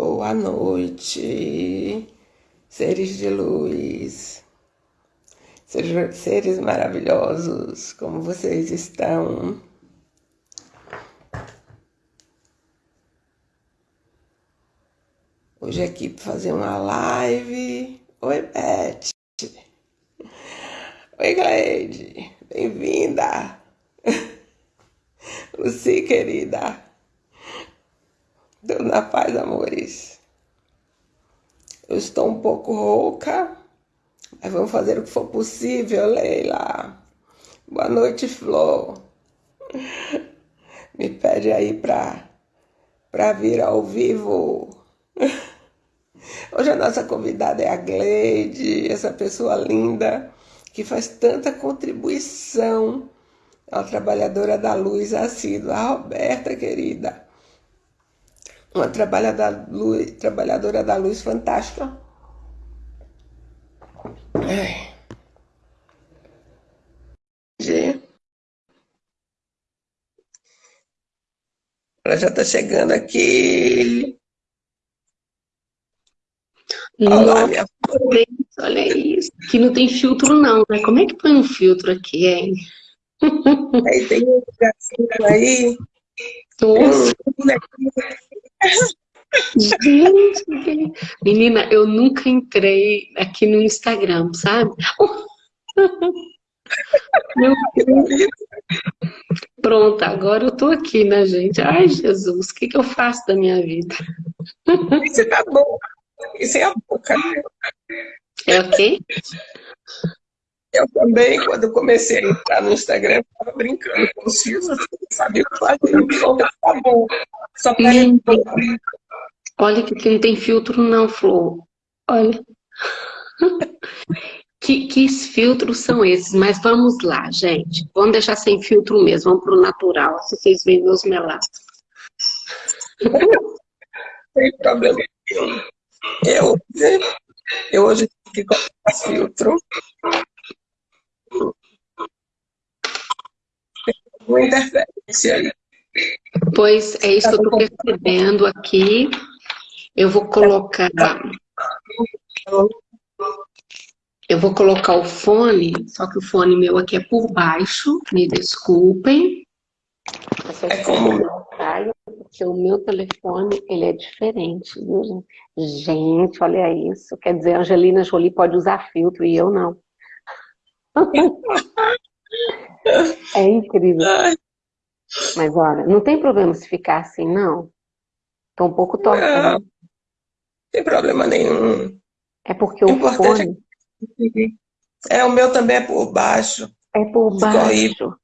Boa noite, seres de luz, seres, seres maravilhosos, como vocês estão? Hoje aqui para fazer uma live. Oi, Beth. Oi, Gleide. Bem-vinda. Luci, querida. Deus na paz, amores. Eu estou um pouco rouca, mas vamos fazer o que for possível, Leila. Boa noite, Flor. Me pede aí pra, pra vir ao vivo. Hoje a nossa convidada é a Gleide, essa pessoa linda que faz tanta contribuição a trabalhadora da luz assídua, a Roberta, querida uma trabalhadora da luz, trabalhadora da luz fantástica. Ai. Ela já está chegando aqui. Olá, minha Olha isso. Aqui não tem filtro não, né? Como é que põe um filtro aqui, hein? Aí tem um gatinho aí. Nossa. Gente, menina, eu nunca entrei aqui no Instagram, sabe? Meu Deus. Pronto, agora eu tô aqui, né, gente? Ai, Jesus, o que, que eu faço da minha vida? Isso tá bom. Isso é a boca. É o quê? Eu também, quando comecei a entrar no Instagram, estava brincando com os fios, eu não sabia o que fazer. Então, tá bom. Só para hum. Olha que não tem filtro não, Flor. Olha. que, que filtros são esses? Mas vamos lá, gente. Vamos deixar sem filtro mesmo. Vamos para o natural, se vocês veem meus melatos. Sem problema Eu, eu hoje fiquei com filtro. Uma interferência aí. Pois é isso que eu estou percebendo aqui. Eu vou colocar... Eu vou colocar o fone, só que o fone meu aqui é por baixo, me desculpem. É como... Porque o meu telefone, ele é diferente, viu, gente? Gente, olha isso. Quer dizer, a Angelina Jolie pode usar filtro e eu não. É incrível. Mas olha, não tem problema se ficar assim, não. Tô um pouco torta, não. Né? tem problema nenhum. É porque o, fone... É, o meu também é por baixo. É por baixo.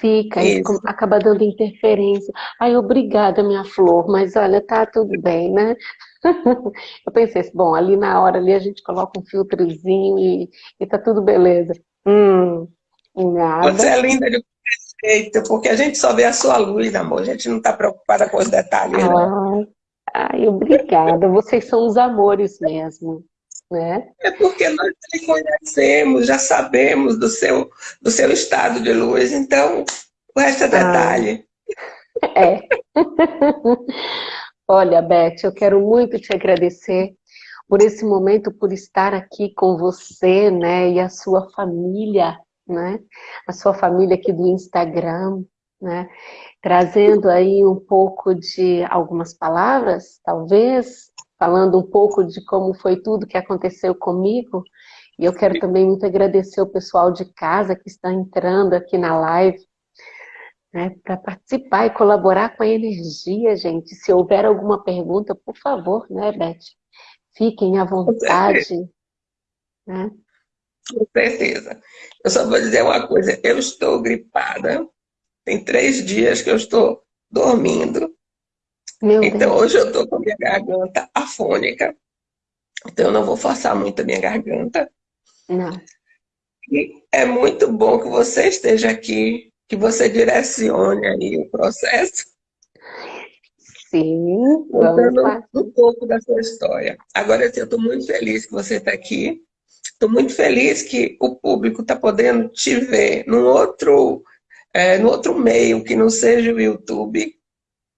Fica, aí acaba dando interferência. Ai, obrigada, minha flor, mas olha, tá tudo bem, né? Eu pensei assim, bom, ali na hora ali a gente coloca um filtrozinho e, e tá tudo beleza. Hum, nada. Você é linda de jeito, porque a gente só vê a sua luz, amor. A gente não tá preocupada com os detalhes, ah, não. Ai, obrigada. Vocês são os amores mesmo. Né? É porque nós te conhecemos, já sabemos do seu, do seu estado de luz, então o resto é detalhe. Ah, é. Olha, Beth, eu quero muito te agradecer por esse momento, por estar aqui com você, né, e a sua família, né, a sua família aqui do Instagram, né, trazendo aí um pouco de algumas palavras, talvez, falando um pouco de como foi tudo que aconteceu comigo, e eu quero também muito agradecer o pessoal de casa que está entrando aqui na live, né, para participar e colaborar com a energia, gente. Se houver alguma pergunta, por favor, né, Beth? Fiquem à vontade. Né? Com certeza. Eu só vou dizer uma coisa, eu estou gripada, tem três dias que eu estou dormindo. Meu então Deus. hoje eu estou com a minha garganta afônica. Então eu não vou forçar muito a minha garganta. Não. E é muito bom que você esteja aqui, que você direcione aí o processo. Sim, contando um pouco da sua história. Agora, assim, eu estou muito feliz que você está aqui. Estou muito feliz que o público está podendo te ver num outro é, no outro meio que não seja o YouTube.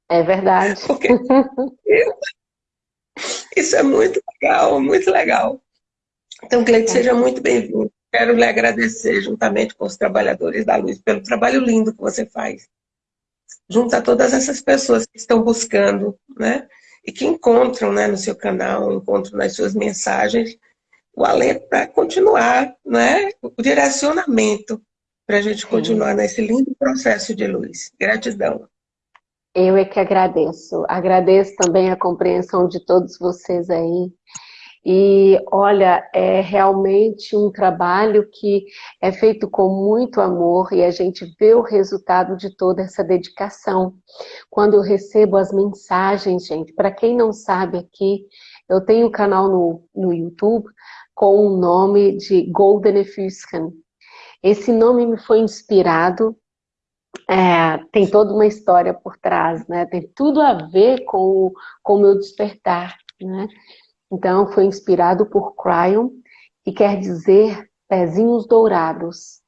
É verdade. Porque Isso é muito legal, muito legal. Então, Cleide, seja muito bem-vindo. Quero lhe agradecer, juntamente com os trabalhadores da Luz, pelo trabalho lindo que você faz. Junto a todas essas pessoas que estão buscando, né? E que encontram né, no seu canal, encontram nas suas mensagens, o alento para continuar, né? O direcionamento para a gente continuar nesse lindo processo de luz. Gratidão. Eu é que agradeço. Agradeço também a compreensão de todos vocês aí. E olha, é realmente um trabalho que é feito com muito amor e a gente vê o resultado de toda essa dedicação. Quando eu recebo as mensagens, gente, para quem não sabe aqui, eu tenho um canal no, no YouTube com o nome de Golden Fuscan. Esse nome me foi inspirado, é, tem toda uma história por trás, né? Tem tudo a ver com o, com meu despertar, né? Então, foi inspirado por Cryon, que quer dizer pezinhos dourados.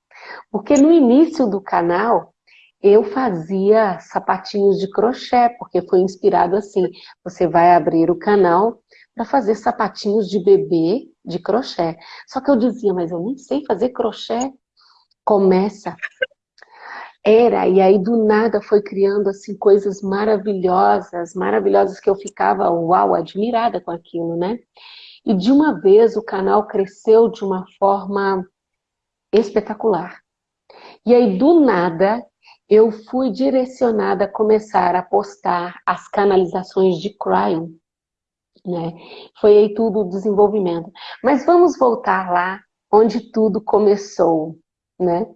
Porque no início do canal, eu fazia sapatinhos de crochê, porque foi inspirado assim. Você vai abrir o canal para fazer sapatinhos de bebê de crochê. Só que eu dizia, mas eu nem sei fazer crochê. Começa. Era, e aí do nada foi criando assim coisas maravilhosas, maravilhosas que eu ficava, uau, admirada com aquilo, né? E de uma vez o canal cresceu de uma forma espetacular. E aí do nada eu fui direcionada a começar a postar as canalizações de Cryon, né? Foi aí tudo o desenvolvimento. Mas vamos voltar lá onde tudo começou né?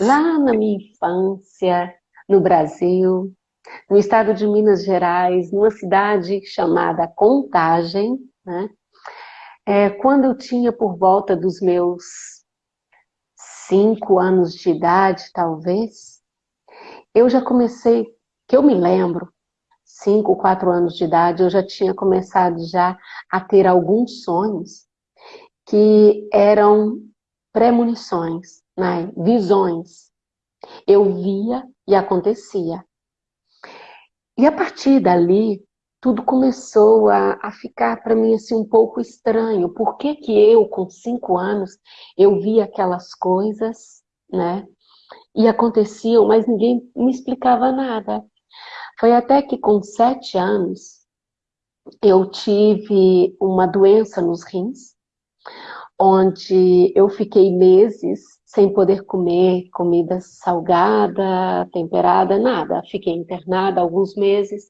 Lá na minha infância, no Brasil, no estado de Minas Gerais, numa cidade chamada Contagem, né? É, quando eu tinha por volta dos meus cinco anos de idade, talvez, eu já comecei, que eu me lembro, cinco, quatro anos de idade, eu já tinha começado já a ter alguns sonhos que eram premonições né? visões. Eu via e acontecia. E a partir dali, tudo começou a, a ficar para mim assim um pouco estranho. Por que que eu, com cinco anos, eu via aquelas coisas, né? E aconteciam, mas ninguém me explicava nada. Foi até que com sete anos, eu tive uma doença nos rins, onde eu fiquei meses sem poder comer comida salgada, temperada, nada. Fiquei internada alguns meses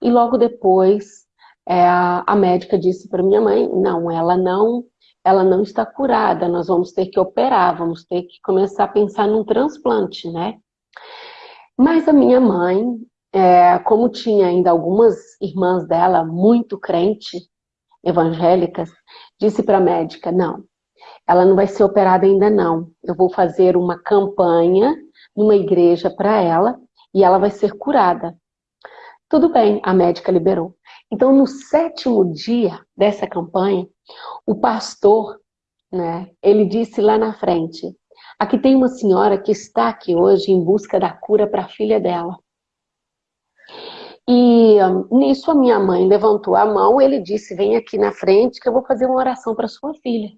e logo depois é, a médica disse para minha mãe, não, ela não, ela não está curada, nós vamos ter que operar, vamos ter que começar a pensar num transplante, né? Mas a minha mãe, é, como tinha ainda algumas irmãs dela muito crente, evangélicas, disse para a médica, não, ela não vai ser operada ainda não. Eu vou fazer uma campanha numa igreja para ela e ela vai ser curada. Tudo bem, a médica liberou. Então, no sétimo dia dessa campanha, o pastor, né, ele disse lá na frente, aqui tem uma senhora que está aqui hoje em busca da cura para a filha dela. E um, nisso a minha mãe levantou a mão, ele disse, vem aqui na frente que eu vou fazer uma oração para sua filha.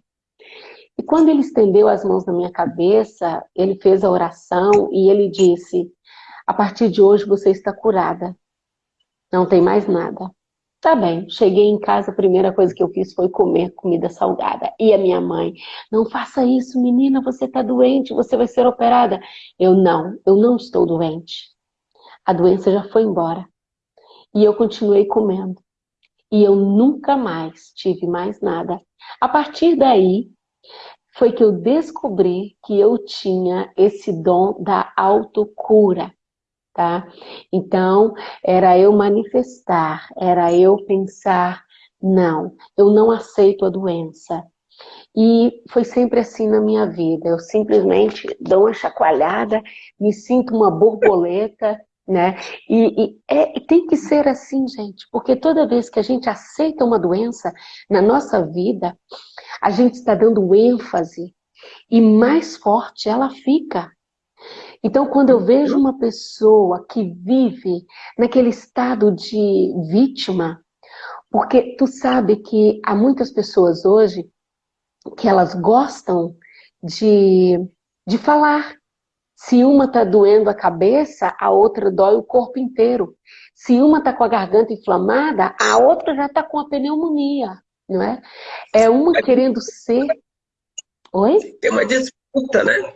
E quando ele estendeu as mãos na minha cabeça, ele fez a oração e ele disse, a partir de hoje você está curada. Não tem mais nada. Tá bem, cheguei em casa, a primeira coisa que eu fiz foi comer comida salgada. E a minha mãe, não faça isso, menina, você está doente, você vai ser operada. Eu não, eu não estou doente. A doença já foi embora. E eu continuei comendo. E eu nunca mais tive mais nada. A partir daí, foi que eu descobri que eu tinha esse dom da autocura, tá? Então, era eu manifestar, era eu pensar, não, eu não aceito a doença. E foi sempre assim na minha vida, eu simplesmente dou uma chacoalhada, me sinto uma borboleta, né? E, e é, tem que ser assim, gente, porque toda vez que a gente aceita uma doença na nossa vida, a gente está dando ênfase e mais forte ela fica. Então, quando eu vejo uma pessoa que vive naquele estado de vítima, Porque tu sabe que há muitas pessoas hoje que elas gostam de, de falar. Se uma está doendo a cabeça, a outra dói o corpo inteiro. Se uma está com a garganta inflamada, a outra já está com a pneumonia, não é? É uma querendo ser... Oi? Tem uma disputa, né?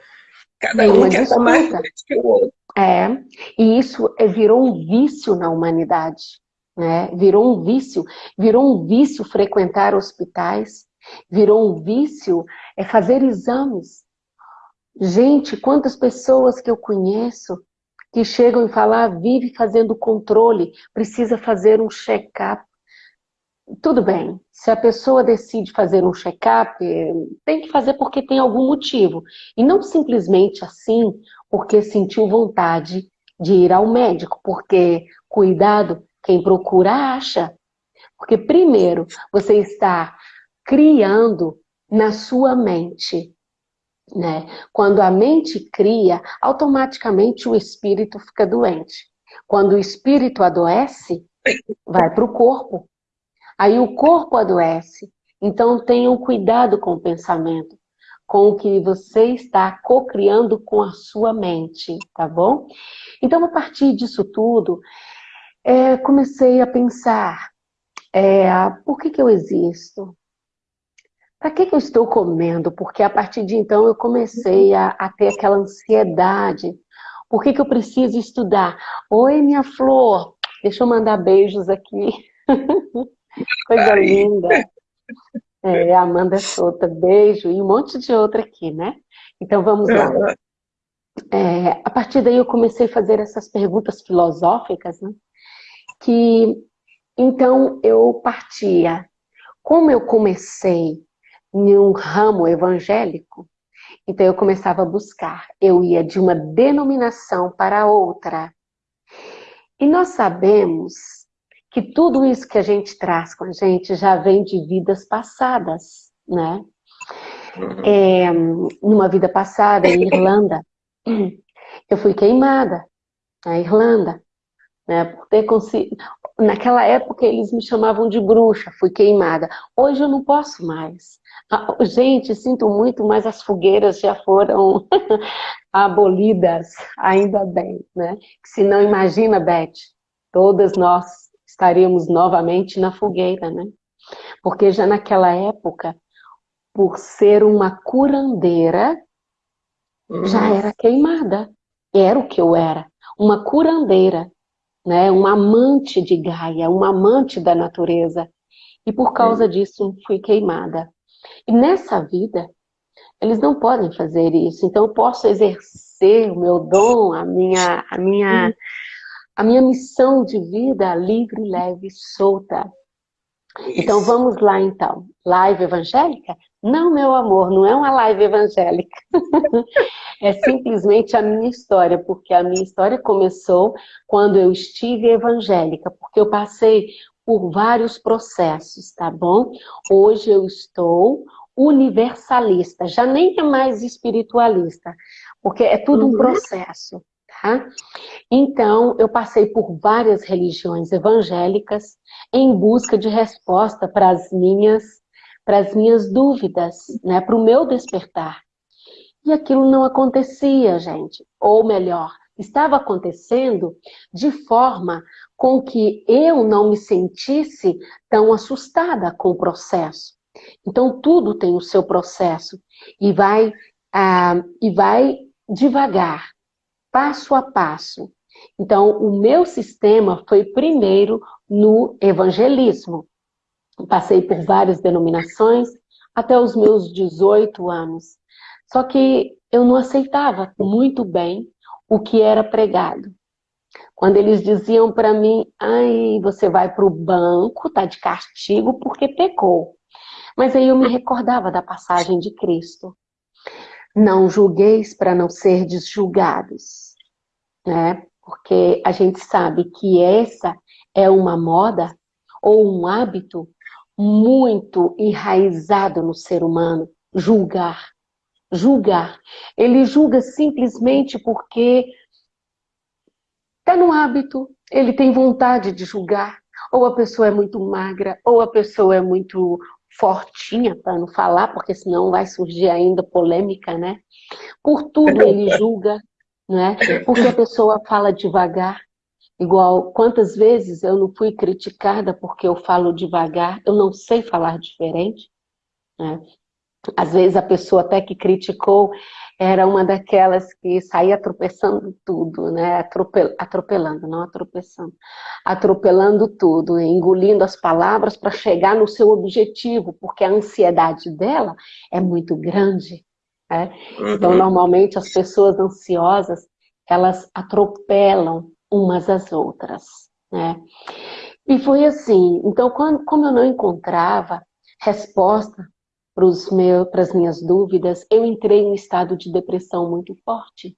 Cada Tem um quer disputa. mais que o outro. É, e isso é, virou um vício na humanidade, né? Virou um vício, virou um vício frequentar hospitais, virou um vício é fazer exames. Gente, quantas pessoas que eu conheço que chegam e falam, ah, vive fazendo controle, precisa fazer um check-up. Tudo bem, se a pessoa decide fazer um check-up, tem que fazer porque tem algum motivo. E não simplesmente assim, porque sentiu vontade de ir ao médico, porque, cuidado, quem procura acha. Porque primeiro, você está criando na sua mente. Né? Quando a mente cria, automaticamente o espírito fica doente. Quando o espírito adoece, vai para o corpo. Aí o corpo adoece. Então tenham cuidado com o pensamento, com o que você está co-criando com a sua mente, tá bom? Então a partir disso tudo, é, comecei a pensar, é, por que, que eu existo? Para que, que eu estou comendo? Porque a partir de então eu comecei a, a ter aquela ansiedade. Por que, que eu preciso estudar? Oi, minha flor, deixa eu mandar beijos aqui. Coisa linda. É, Amanda Souta, beijo. E um monte de outra aqui, né? Então vamos lá. É, a partir daí eu comecei a fazer essas perguntas filosóficas, né? Que então eu partia. Como eu comecei em um ramo evangélico, então eu começava a buscar. Eu ia de uma denominação para outra. E nós sabemos que tudo isso que a gente traz com a gente já vem de vidas passadas, né? Uhum. É, numa vida passada, em Irlanda, eu fui queimada na Irlanda, né? Por ter conseguido... Naquela época eles me chamavam de bruxa, fui queimada. Hoje eu não posso mais. Ah, gente, sinto muito, mas as fogueiras já foram abolidas, ainda bem, né? Se não, imagina, Beth, todas nós estaríamos novamente na fogueira, né? Porque já naquela época, por ser uma curandeira, uhum. já era queimada. Era o que eu era, uma curandeira, né? uma amante de Gaia, uma amante da natureza. E por causa uhum. disso fui queimada. E nessa vida, eles não podem fazer isso. Então eu posso exercer o meu dom, a minha, a minha, a minha missão de vida livre, leve, solta. Então vamos lá então. Live evangélica? Não, meu amor, não é uma live evangélica. é simplesmente a minha história, porque a minha história começou quando eu estive evangélica, porque eu passei por vários processos, tá bom? Hoje eu estou universalista, já nem é mais espiritualista, porque é tudo um uhum. processo, tá? Então, eu passei por várias religiões evangélicas em busca de resposta para as minhas, para as minhas dúvidas, né? Para o meu despertar. E aquilo não acontecia, gente. Ou melhor, estava acontecendo de forma com que eu não me sentisse tão assustada com o processo. Então, tudo tem o seu processo e vai, ah, e vai devagar, passo a passo. Então, o meu sistema foi primeiro no evangelismo. Passei por várias denominações até os meus 18 anos. Só que eu não aceitava muito bem o que era pregado. Quando eles diziam para mim, ai, você vai para o banco, tá de castigo porque pecou. Mas aí eu me recordava da passagem de Cristo. Não julgueis para não ser julgados. Né? Porque a gente sabe que essa é uma moda ou um hábito muito enraizado no ser humano, julgar julgar. Ele julga simplesmente porque está no hábito, ele tem vontade de julgar. ou a pessoa é muito magra, ou a pessoa é muito fortinha, para não falar, porque senão vai surgir ainda polêmica, né? Por tudo ele julga, né? Porque a pessoa fala devagar, igual quantas vezes eu não fui criticada porque eu falo devagar, eu não sei falar diferente, né? Às vezes a pessoa até que criticou era uma daquelas que saía tropeçando tudo, né? Atropel, atropelando, não atropelando, atropelando tudo, engolindo as palavras para chegar no seu objetivo, porque a ansiedade dela é muito grande. Né? Uhum. Então, normalmente as pessoas ansiosas elas atropelam umas às outras. Né? E foi assim. Então, quando, como eu não encontrava resposta para as minhas dúvidas, eu entrei em um estado de depressão muito forte.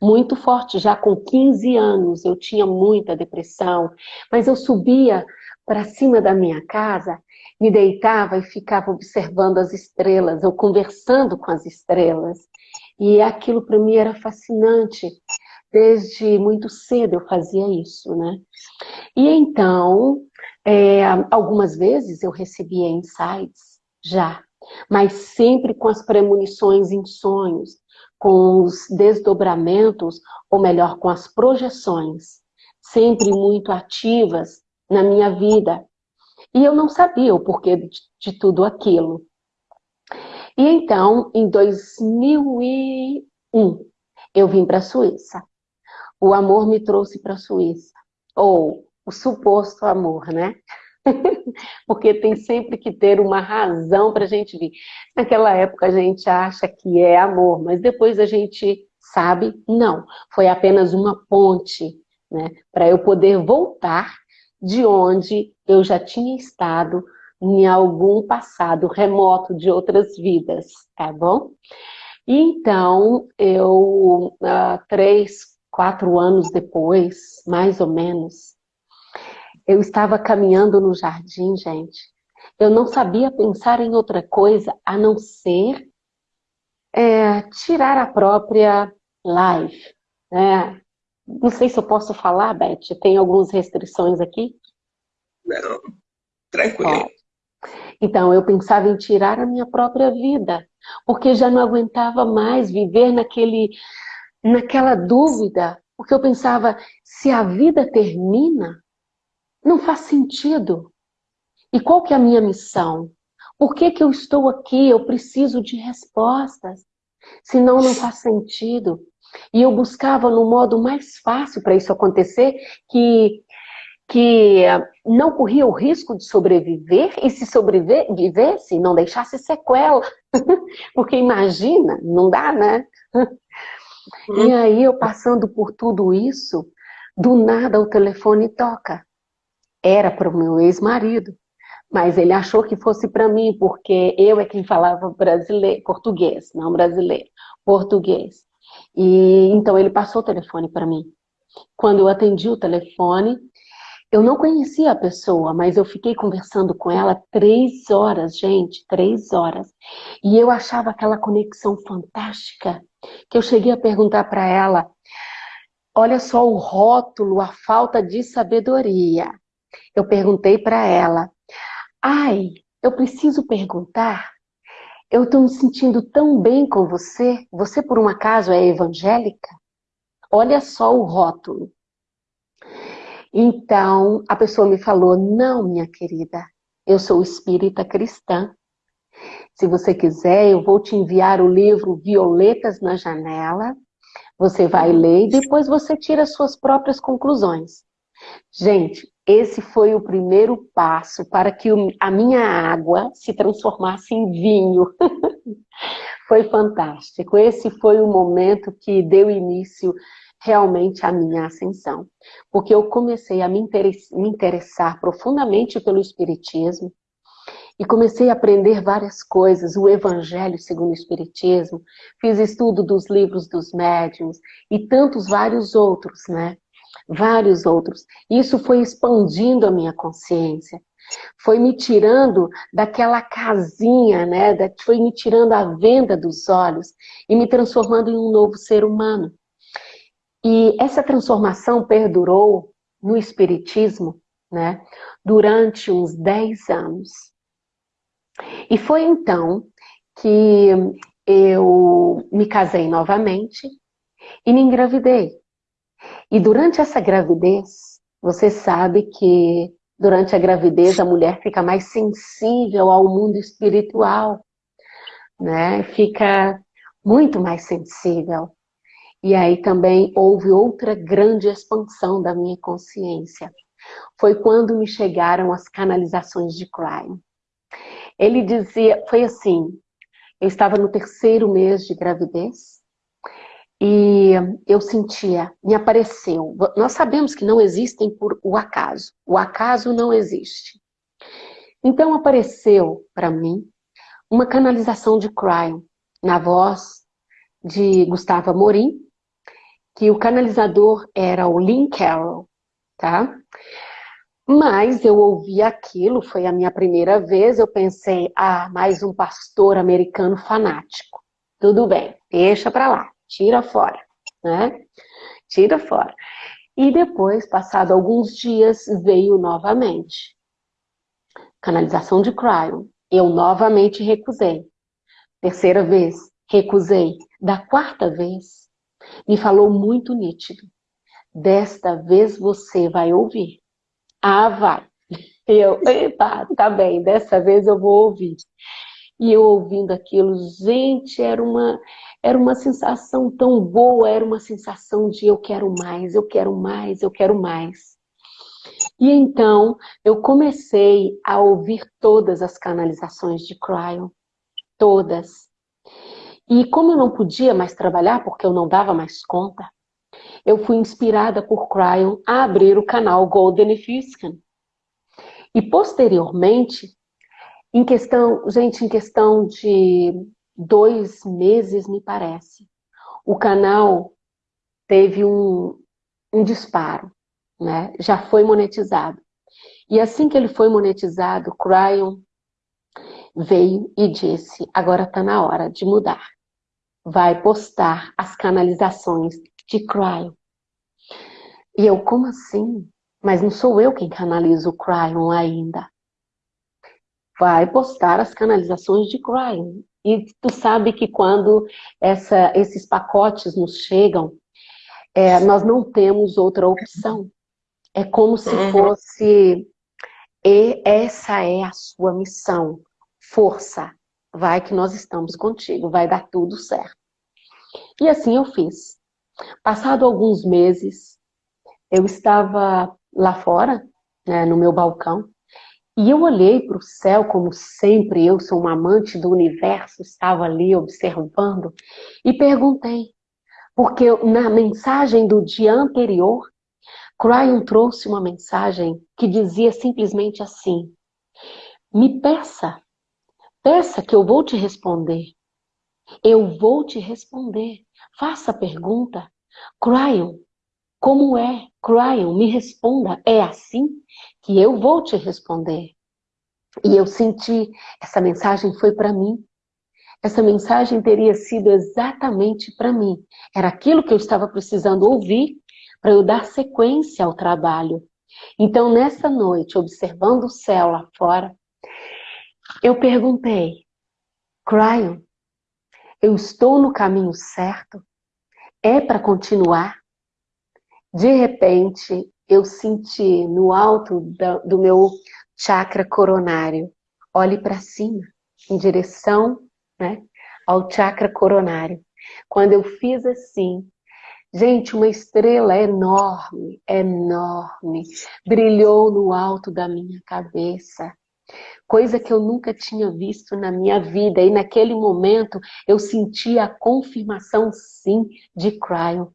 Muito forte, já com 15 anos eu tinha muita depressão, mas eu subia para cima da minha casa, me deitava e ficava observando as estrelas, ou conversando com as estrelas. E aquilo para mim era fascinante. Desde muito cedo eu fazia isso, né? E então, é, algumas vezes eu recebia insights já, mas sempre com as premonições em sonhos, com os desdobramentos, ou melhor, com as projeções, sempre muito ativas na minha vida. E eu não sabia o porquê de, de tudo aquilo. E então, em 2001, eu vim para a Suíça. O amor me trouxe para a Suíça. Ou o suposto amor, né? Porque tem sempre que ter uma razão para a gente vir. Naquela época a gente acha que é amor, mas depois a gente sabe, não. Foi apenas uma ponte, né? Para eu poder voltar de onde eu já tinha estado em algum passado remoto de outras vidas, tá bom? Então, eu, uh, três, quatro anos depois, mais ou menos, eu estava caminhando no jardim, gente. Eu não sabia pensar em outra coisa a não ser é, tirar a própria live. Né? Não sei se eu posso falar, Beth. Tem algumas restrições aqui? Não, tranquilo. Então, eu pensava em tirar a minha própria vida, porque já não aguentava mais viver naquele, naquela dúvida, porque eu pensava, se a vida termina, não faz sentido. E qual que é a minha missão? Por que, que eu estou aqui? Eu preciso de respostas. Senão não faz sentido. E eu buscava no modo mais fácil para isso acontecer, que, que não corria o risco de sobreviver, e se sobrevivesse, não deixasse sequela. Porque imagina, não dá, né? Uhum. E aí eu passando por tudo isso, do nada o telefone toca era para o meu ex-marido, mas ele achou que fosse para mim, porque eu é quem falava brasileiro, português, não brasileiro, português. E então ele passou o telefone para mim. Quando eu atendi o telefone, eu não conhecia a pessoa, mas eu fiquei conversando com ela três horas, gente, três horas. E eu achava aquela conexão fantástica, que eu cheguei a perguntar para ela, olha só o rótulo, a falta de sabedoria eu perguntei para ela, ai, eu preciso perguntar, eu estou me sentindo tão bem com você, você por um acaso é evangélica? Olha só o rótulo. Então, a pessoa me falou, não, minha querida, eu sou espírita cristã. Se você quiser, eu vou te enviar o livro Violetas na Janela, você vai ler e depois você tira suas próprias conclusões. Gente, esse foi o primeiro passo para que a minha água se transformasse em vinho. foi fantástico. Esse foi o momento que deu início realmente à minha ascensão. Porque eu comecei a me interessar profundamente pelo Espiritismo e comecei a aprender várias coisas, o Evangelho segundo o Espiritismo, fiz estudo dos livros dos médiuns e tantos vários outros, né? Vários outros. Isso foi expandindo a minha consciência, foi me tirando daquela casinha, né? foi me tirando a venda dos olhos e me transformando em um novo ser humano. E essa transformação perdurou no Espiritismo né? Durante uns 10 anos. E foi então que eu me casei novamente e me engravidei. E durante essa gravidez, você sabe que durante a gravidez a mulher fica mais sensível ao mundo espiritual, né? Fica muito mais sensível. E aí também houve outra grande expansão da minha consciência. Foi quando me chegaram as canalizações de crime. Ele dizia, foi assim, eu estava no terceiro mês de gravidez e eu sentia, me apareceu. Nós sabemos que não existem por o acaso. O acaso não existe. Então apareceu para mim uma canalização de crime na voz de Gustavo Amorim, que o canalizador era o Lynn Carroll, tá? Mas eu ouvi aquilo, foi a minha primeira vez, eu pensei, ah, mais um pastor americano fanático. Tudo bem, deixa para lá, tira fora, né? Tira fora. E depois, passado alguns dias, veio novamente. Canalização de cryo. Eu novamente recusei. Terceira vez, recusei. Da quarta vez, me falou muito nítido. Desta vez você vai ouvir. Ah, vai. Eu, epa, tá bem, dessa vez eu vou ouvir. E eu ouvindo aquilo, gente, era uma, era uma sensação tão boa, era uma sensação de eu quero mais, eu quero mais, eu quero mais. E então eu comecei a ouvir todas as canalizações de Cryon, todas. E como eu não podia mais trabalhar, porque eu não dava mais conta, eu fui inspirada por Cryon a abrir o canal Golden Fiscan. E posteriormente, em questão, gente, em questão de dois meses, me parece, o canal teve um, um disparo, né? Já foi monetizado. E assim que ele foi monetizado, Cryon veio e disse, agora está na hora de mudar. Vai postar as canalizações de cryo. E eu, como assim? Mas não sou eu quem canaliza o cryo ainda. Vai postar as canalizações de cryo. E tu sabe que quando essa, esses pacotes nos chegam, é, nós não temos outra opção. É como se uhum. fosse, e essa é a sua missão. Força, vai que nós estamos contigo, vai dar tudo certo. E assim eu fiz. Passado alguns meses, eu estava lá fora, né, no meu balcão, e eu olhei para o céu, como sempre, eu sou uma amante do universo, estava ali observando, e perguntei, porque na mensagem do dia anterior, Cryon trouxe uma mensagem que dizia simplesmente assim, me peça, peça que eu vou te responder. Eu vou te responder. Faça a pergunta. Cryon, como é? Cryon, me responda. É assim que eu vou te responder. E eu senti, essa mensagem foi para mim. Essa mensagem teria sido exatamente para mim. Era aquilo que eu estava precisando ouvir para eu dar sequência ao trabalho. Então, nessa noite, observando o céu lá fora, eu perguntei, Cryon, eu estou no caminho certo? É para continuar? De repente, eu senti no alto do meu chakra coronário, olhe para cima, em direção né, ao chakra coronário. Quando eu fiz assim, gente, uma estrela enorme, enorme, brilhou no alto da minha cabeça coisa que eu nunca tinha visto na minha vida. E naquele momento eu senti a confirmação sim de Cryo,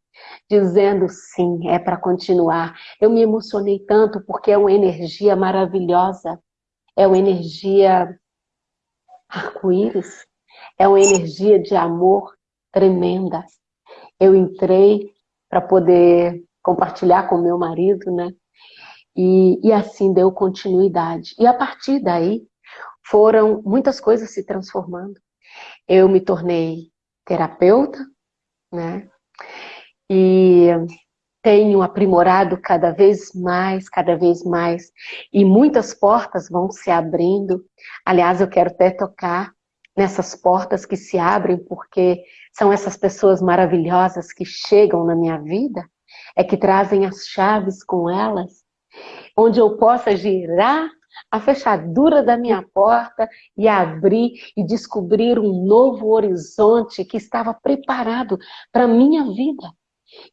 dizendo sim, é para continuar. Eu me emocionei tanto porque é uma energia maravilhosa, é uma energia arco-íris, é uma energia de amor tremenda. Eu entrei para poder compartilhar com meu marido, né? E, e assim deu continuidade. E a partir daí, foram muitas coisas se transformando. Eu me tornei terapeuta, né? E tenho aprimorado cada vez mais, cada vez mais, e muitas portas vão se abrindo. Aliás, eu quero até tocar nessas portas que se abrem, porque são essas pessoas maravilhosas que chegam na minha vida, é que trazem as chaves com elas, onde eu possa girar a fechadura da minha porta e abrir e descobrir um novo horizonte que estava preparado para a minha vida.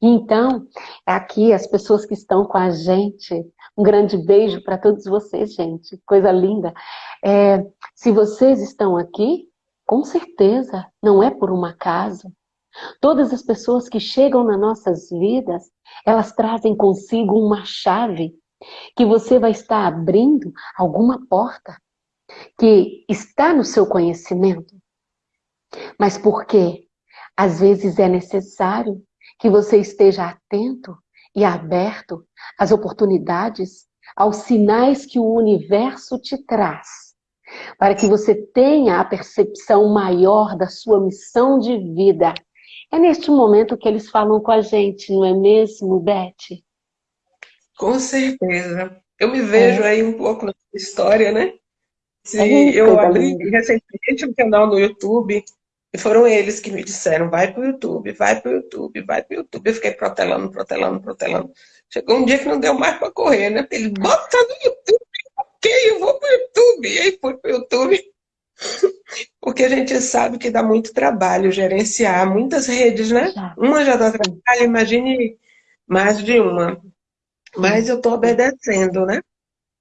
Então, aqui as pessoas que estão com a gente, um grande beijo para todos vocês, gente, coisa linda. É, se vocês estão aqui, com certeza, não é por um acaso. Todas as pessoas que chegam nas nossas vidas, elas trazem consigo uma chave que você vai estar abrindo alguma porta que está no seu conhecimento. Mas por quê? Às vezes é necessário que você esteja atento e aberto às oportunidades, aos sinais que o universo te traz, para que você tenha a percepção maior da sua missão de vida. É neste momento que eles falam com a gente, não é mesmo, Beth? Com certeza. Eu me vejo é. aí um pouco na história, né? Se é eu abri recentemente um canal no YouTube e foram eles que me disseram, vai para o YouTube, vai para o YouTube, vai para o YouTube. Eu fiquei protelando, protelando, protelando. Chegou um dia que não deu mais para correr, né? Ele bota no YouTube, ok, eu vou para o YouTube. E aí fui para o YouTube. Porque a gente sabe que dá muito trabalho gerenciar muitas redes, né? Uma já dá trabalho, imagine mais de uma. Mas eu estou obedecendo, né?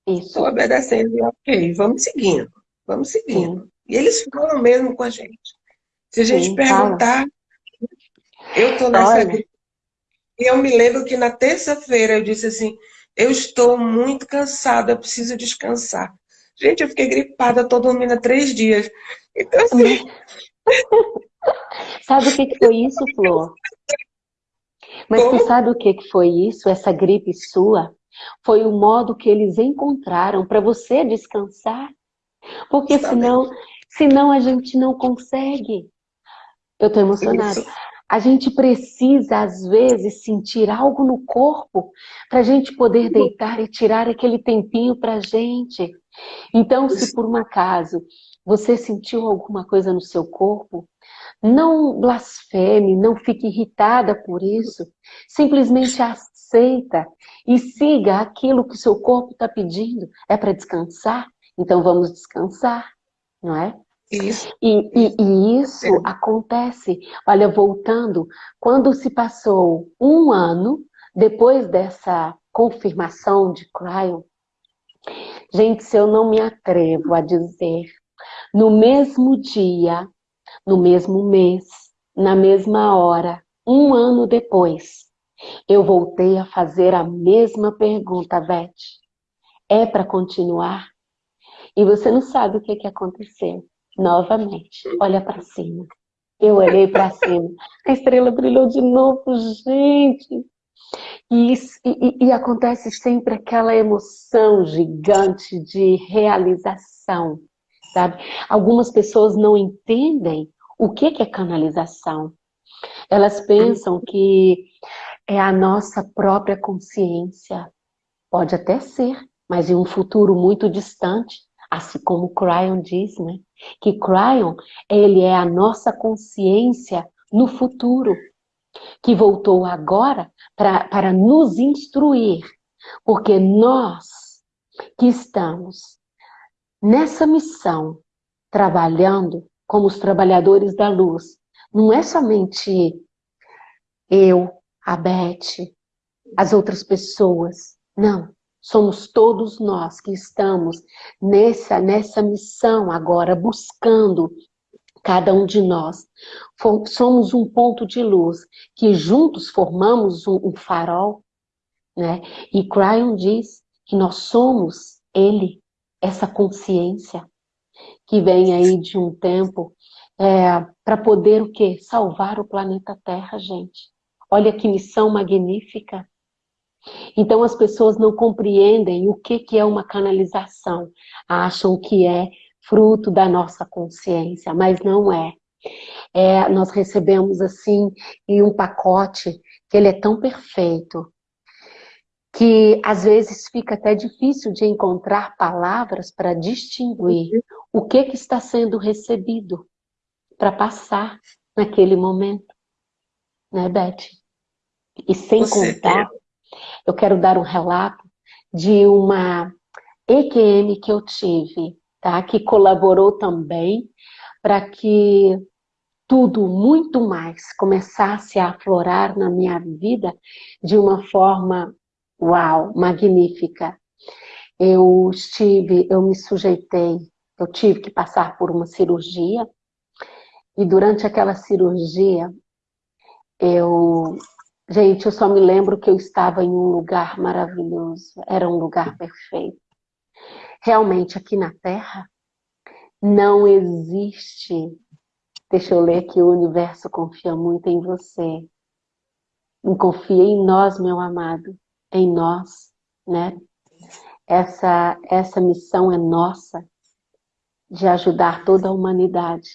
Estou obedecendo e ok, vamos seguindo, vamos seguindo. Sim. E eles falam mesmo com a gente. Se a gente Sim, perguntar, fala. eu estou nessa Olha. E eu me lembro que na terça-feira eu disse assim, eu estou muito cansada, eu preciso descansar. Gente, eu fiquei gripada, estou dormindo há três dias. Então, assim... sabe o que foi isso, Flor? Mas Como? você sabe o que foi isso, essa gripe sua? Foi o modo que eles encontraram para você descansar. Porque senão, senão a gente não consegue. Eu estou emocionada. Isso. A gente precisa, às vezes, sentir algo no corpo para a gente poder deitar e tirar aquele tempinho para a gente. Então, se por um acaso você sentiu alguma coisa no seu corpo, não blasfeme, não fique irritada por isso. Simplesmente aceita e siga aquilo que o seu corpo está pedindo. É para descansar? Então vamos descansar, não é? Isso. E, e, e isso é. acontece, olha, voltando, quando se passou um ano depois dessa confirmação de Cryon, gente, se eu não me atrevo a dizer, no mesmo dia, no mesmo mês, na mesma hora, um ano depois, eu voltei a fazer a mesma pergunta, Beth. É para continuar? E você não sabe o que, que aconteceu novamente. Olha para cima. Eu olhei para cima. A estrela brilhou de novo, gente. E, e, e, acontece sempre aquela emoção gigante de realização, sabe? Algumas pessoas não entendem o que, que é canalização. Elas pensam que é a nossa própria consciência. Pode até ser, mas em um futuro muito distante, assim como Cryon diz, né? Que Cryon, ele é a nossa consciência no futuro, que voltou agora para nos instruir, porque nós que estamos nessa missão, trabalhando como os trabalhadores da luz, não é somente eu, a Beth, as outras pessoas, não. Somos todos nós que estamos nessa, nessa missão agora, buscando cada um de nós. Somos um ponto de luz, que juntos formamos um, um farol. Né? E Cryon diz que nós somos ele, essa consciência, que vem aí de um tempo é, para poder o quê? Salvar o planeta Terra, gente. Olha que missão magnífica. Então as pessoas não compreendem o que, que é uma canalização. Acham que é fruto da nossa consciência, mas não é. é nós recebemos assim em um pacote que ele é tão perfeito, que às vezes fica até difícil de encontrar palavras para distinguir o que, que está sendo recebido para passar naquele momento. Né, Beth? E sem contar. Eu quero dar um relato de uma EQM que eu tive, tá? que colaborou também para que tudo muito mais começasse a aflorar na minha vida de uma forma Uau, magnífica. Eu estive, eu me sujeitei, eu tive que passar por uma cirurgia e durante aquela cirurgia eu, gente, eu só me lembro que eu estava em um lugar maravilhoso, era um lugar perfeito. Realmente aqui na Terra não existe, deixa eu ler que o universo confia muito em você. Confia em nós, meu amado em nós, né? Essa, essa missão é nossa, de ajudar toda a humanidade.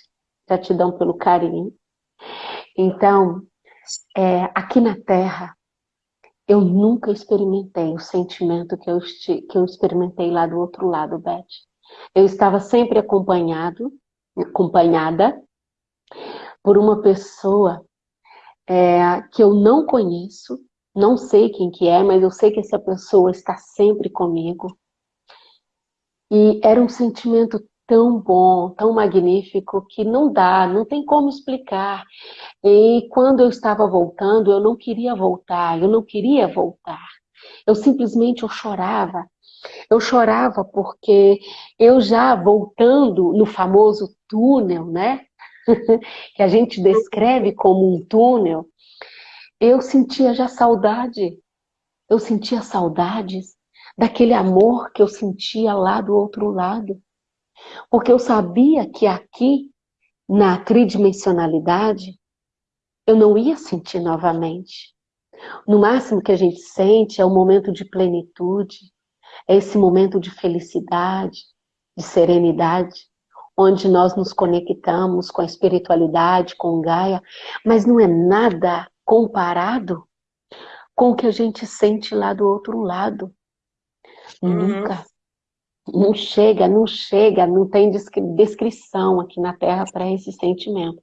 Gratidão pelo carinho. Então, é, aqui na Terra, eu nunca experimentei o sentimento que eu, que eu experimentei lá do outro lado, Beth. Eu estava sempre acompanhado, acompanhada por uma pessoa é, que eu não conheço, não sei quem que é, mas eu sei que essa pessoa está sempre comigo. E era um sentimento tão bom, tão magnífico, que não dá, não tem como explicar. E quando eu estava voltando, eu não queria voltar, eu não queria voltar. Eu simplesmente eu chorava. Eu chorava porque eu já voltando no famoso túnel, né? que a gente descreve como um túnel, eu sentia já saudade. Eu sentia saudades daquele amor que eu sentia lá do outro lado. Porque eu sabia que aqui, na tridimensionalidade, eu não ia sentir novamente. No máximo que a gente sente é o momento de plenitude, é esse momento de felicidade, de serenidade, onde nós nos conectamos com a espiritualidade, com Gaia, mas não é nada comparado com o que a gente sente lá do outro lado. Uhum. Nunca. Não chega, não chega, não tem descrição aqui na Terra para esse sentimento.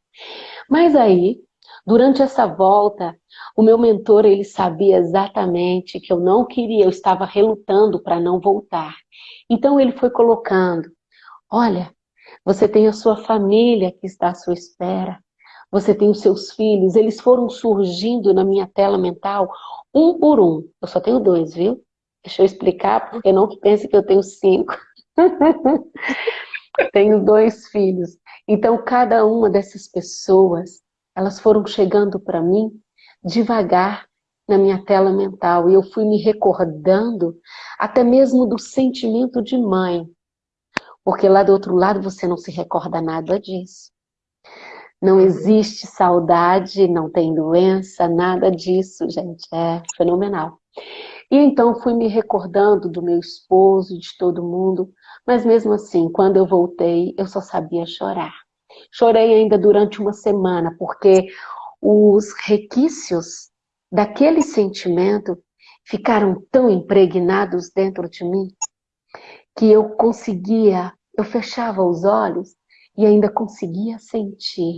Mas aí, durante essa volta, o meu mentor, ele sabia exatamente que eu não queria, eu estava relutando para não voltar. Então ele foi colocando, olha, você tem a sua família que está à sua espera, você tem os seus filhos, eles foram surgindo na minha tela mental, um por um. Eu só tenho dois, viu? Deixa eu explicar, porque não pense que eu tenho cinco. tenho dois filhos. Então, cada uma dessas pessoas, elas foram chegando para mim devagar na minha tela mental. E eu fui me recordando até mesmo do sentimento de mãe. Porque lá do outro lado você não se recorda nada disso. Não existe saudade, não tem doença, nada disso, gente. É fenomenal. E então fui me recordando do meu esposo, de todo mundo, mas mesmo assim, quando eu voltei, eu só sabia chorar. Chorei ainda durante uma semana, porque os requisitos daquele sentimento ficaram tão impregnados dentro de mim, que eu conseguia, eu fechava os olhos e ainda conseguia sentir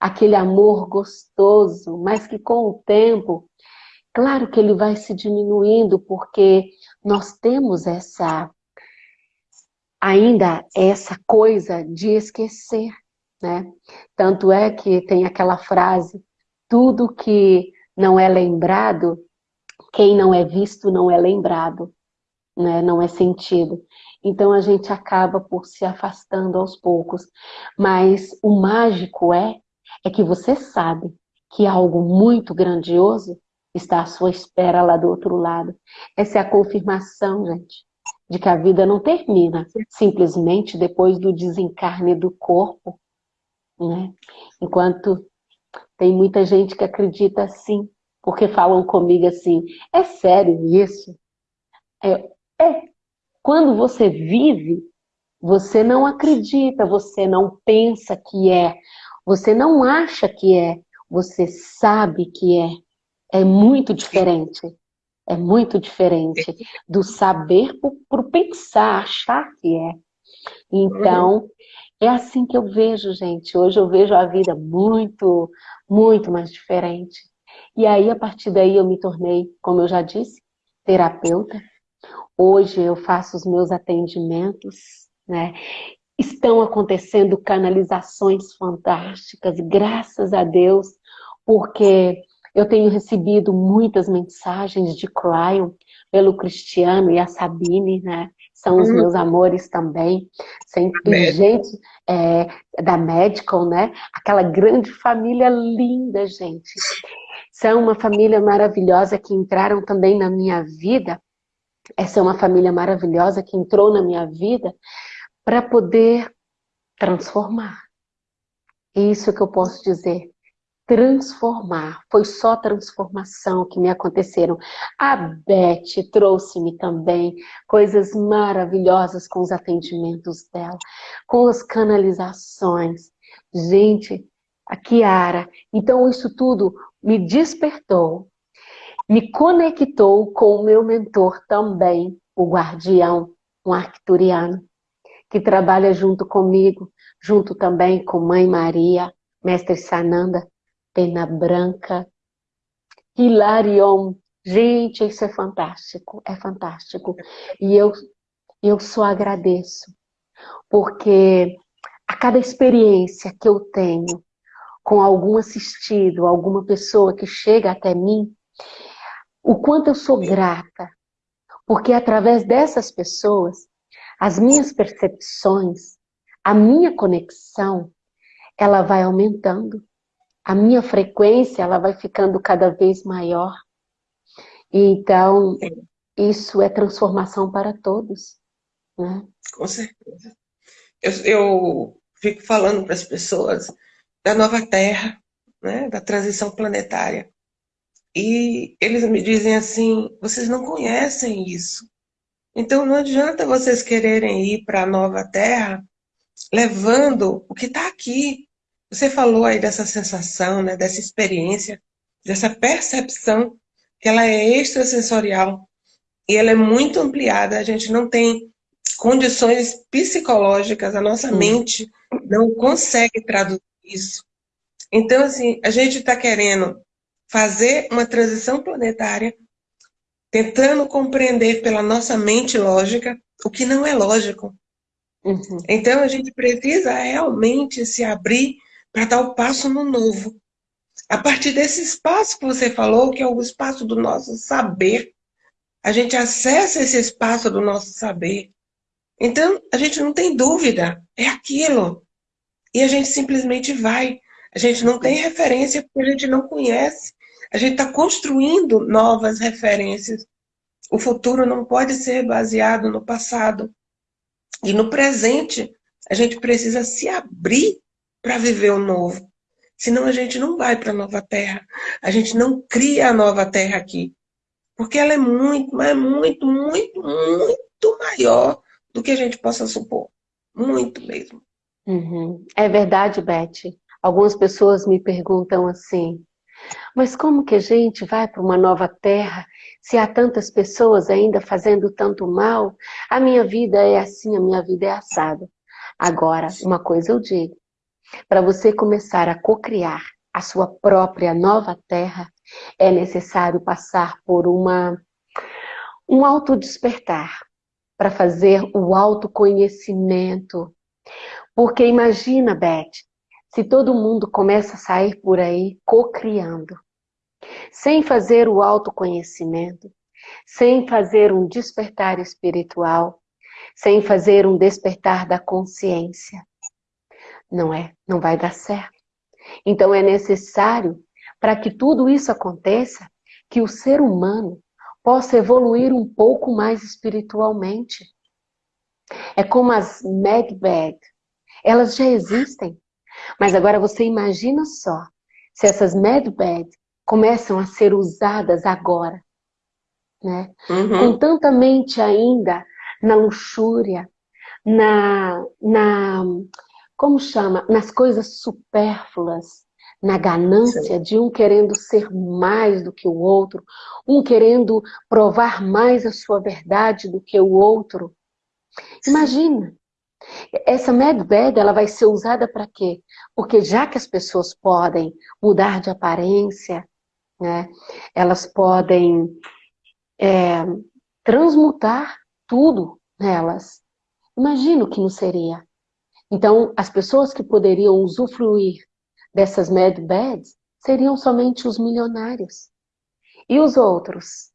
aquele amor gostoso, mas que com o tempo, claro que ele vai se diminuindo, porque nós temos essa, ainda essa coisa de esquecer, né? Tanto é que tem aquela frase, tudo que não é lembrado, quem não é visto não é lembrado, né? não é sentido. Então a gente acaba por se afastando aos poucos. Mas o mágico é é que você sabe que algo muito grandioso está à sua espera lá do outro lado. Essa é a confirmação, gente, de que a vida não termina simplesmente depois do desencarne do corpo, né? Enquanto tem muita gente que acredita assim, porque falam comigo assim, é sério isso? É, é. Quando você vive, você não acredita, você não pensa que é, você não acha que é, você sabe que é. É muito diferente. É muito diferente do saber por, por pensar, achar que é. Então, é assim que eu vejo, gente. Hoje eu vejo a vida muito, muito mais diferente. E aí, a partir daí, eu me tornei, como eu já disse, terapeuta. Hoje eu faço os meus atendimentos, né? Estão acontecendo canalizações fantásticas, graças a Deus, porque eu tenho recebido muitas mensagens de Cryon pelo Cristiano e a Sabine, né? São os hum. meus amores também. Sempre gente é, da Medical, né? Aquela grande família linda, gente. São uma família maravilhosa que entraram também na minha vida. Essa é uma família maravilhosa que entrou na minha vida para poder transformar. Isso que eu posso dizer transformar. Foi só transformação que me aconteceram. A Beth trouxe-me também coisas maravilhosas com os atendimentos dela, com as canalizações. Gente, a Kiara. Então isso tudo me despertou, me conectou com o meu mentor também, o guardião, um arcturiano, que trabalha junto comigo, junto também com Mãe Maria, Mestre Sananda, Pena Branca, Hilarion. Gente, isso é fantástico, é fantástico. E eu, eu só agradeço, porque a cada experiência que eu tenho com algum assistido, alguma pessoa que chega até mim, o quanto eu sou grata, porque através dessas pessoas, as minhas percepções, a minha conexão, ela vai aumentando a minha frequência ela vai ficando cada vez maior. Então, isso é transformação para todos. Né? Com certeza. Eu, eu fico falando para as pessoas da nova Terra, né, da transição planetária. E eles me dizem assim, vocês não conhecem isso. Então não adianta vocês quererem ir para a nova Terra levando o que está aqui. Você falou aí dessa sensação, né, dessa experiência, dessa percepção, que ela é extrasensorial e ela é muito ampliada. A gente não tem condições psicológicas, a nossa hum. mente não consegue traduzir isso. Então, assim, a gente está querendo fazer uma transição planetária, tentando compreender pela nossa mente lógica o que não é lógico. Uhum. Então, a gente precisa realmente se abrir para dar o passo no novo. A partir desse espaço que você falou, que é o espaço do nosso saber, a gente acessa esse espaço do nosso saber. Então, a gente não tem dúvida, é aquilo. E a gente simplesmente vai. A gente não tem referência porque a gente não conhece. A gente está construindo novas referências. O futuro não pode ser baseado no passado. E no presente, a gente precisa se abrir para viver o novo. Senão a gente não vai para a nova terra. A gente não cria a nova terra aqui. Porque ela é muito, mas muito, muito, muito maior do que a gente possa supor. Muito mesmo. Uhum. É verdade, Beth. Algumas pessoas me perguntam assim, mas como que a gente vai para uma nova terra se há tantas pessoas ainda fazendo tanto mal? A minha vida é assim, a minha vida é assada. Agora, uma coisa eu digo, para você começar a cocriar a sua própria nova terra, é necessário passar por uma, um autodespertar, para fazer o autoconhecimento. Porque imagina, Beth, se todo mundo começa a sair por aí cocriando, sem fazer o autoconhecimento, sem fazer um despertar espiritual, sem fazer um despertar da consciência, não é, não vai dar certo. Então é necessário, para que tudo isso aconteça, que o ser humano possa evoluir um pouco mais espiritualmente. É como as medbed, elas já existem. Mas agora você imagina só, se essas medbed começam a ser usadas agora, né? Uhum. Com tanta mente ainda na luxúria, na, na como chama, nas coisas supérfluas, na ganância Sim. de um querendo ser mais do que o outro, um querendo provar mais a sua verdade do que o outro. Imagina, essa Mad Bad ela vai ser usada para quê? Porque já que as pessoas podem mudar de aparência, né, elas podem é, transmutar tudo nelas. Imagina o que não seria. Então, as pessoas que poderiam usufruir dessas mad beds seriam somente os milionários. E os outros?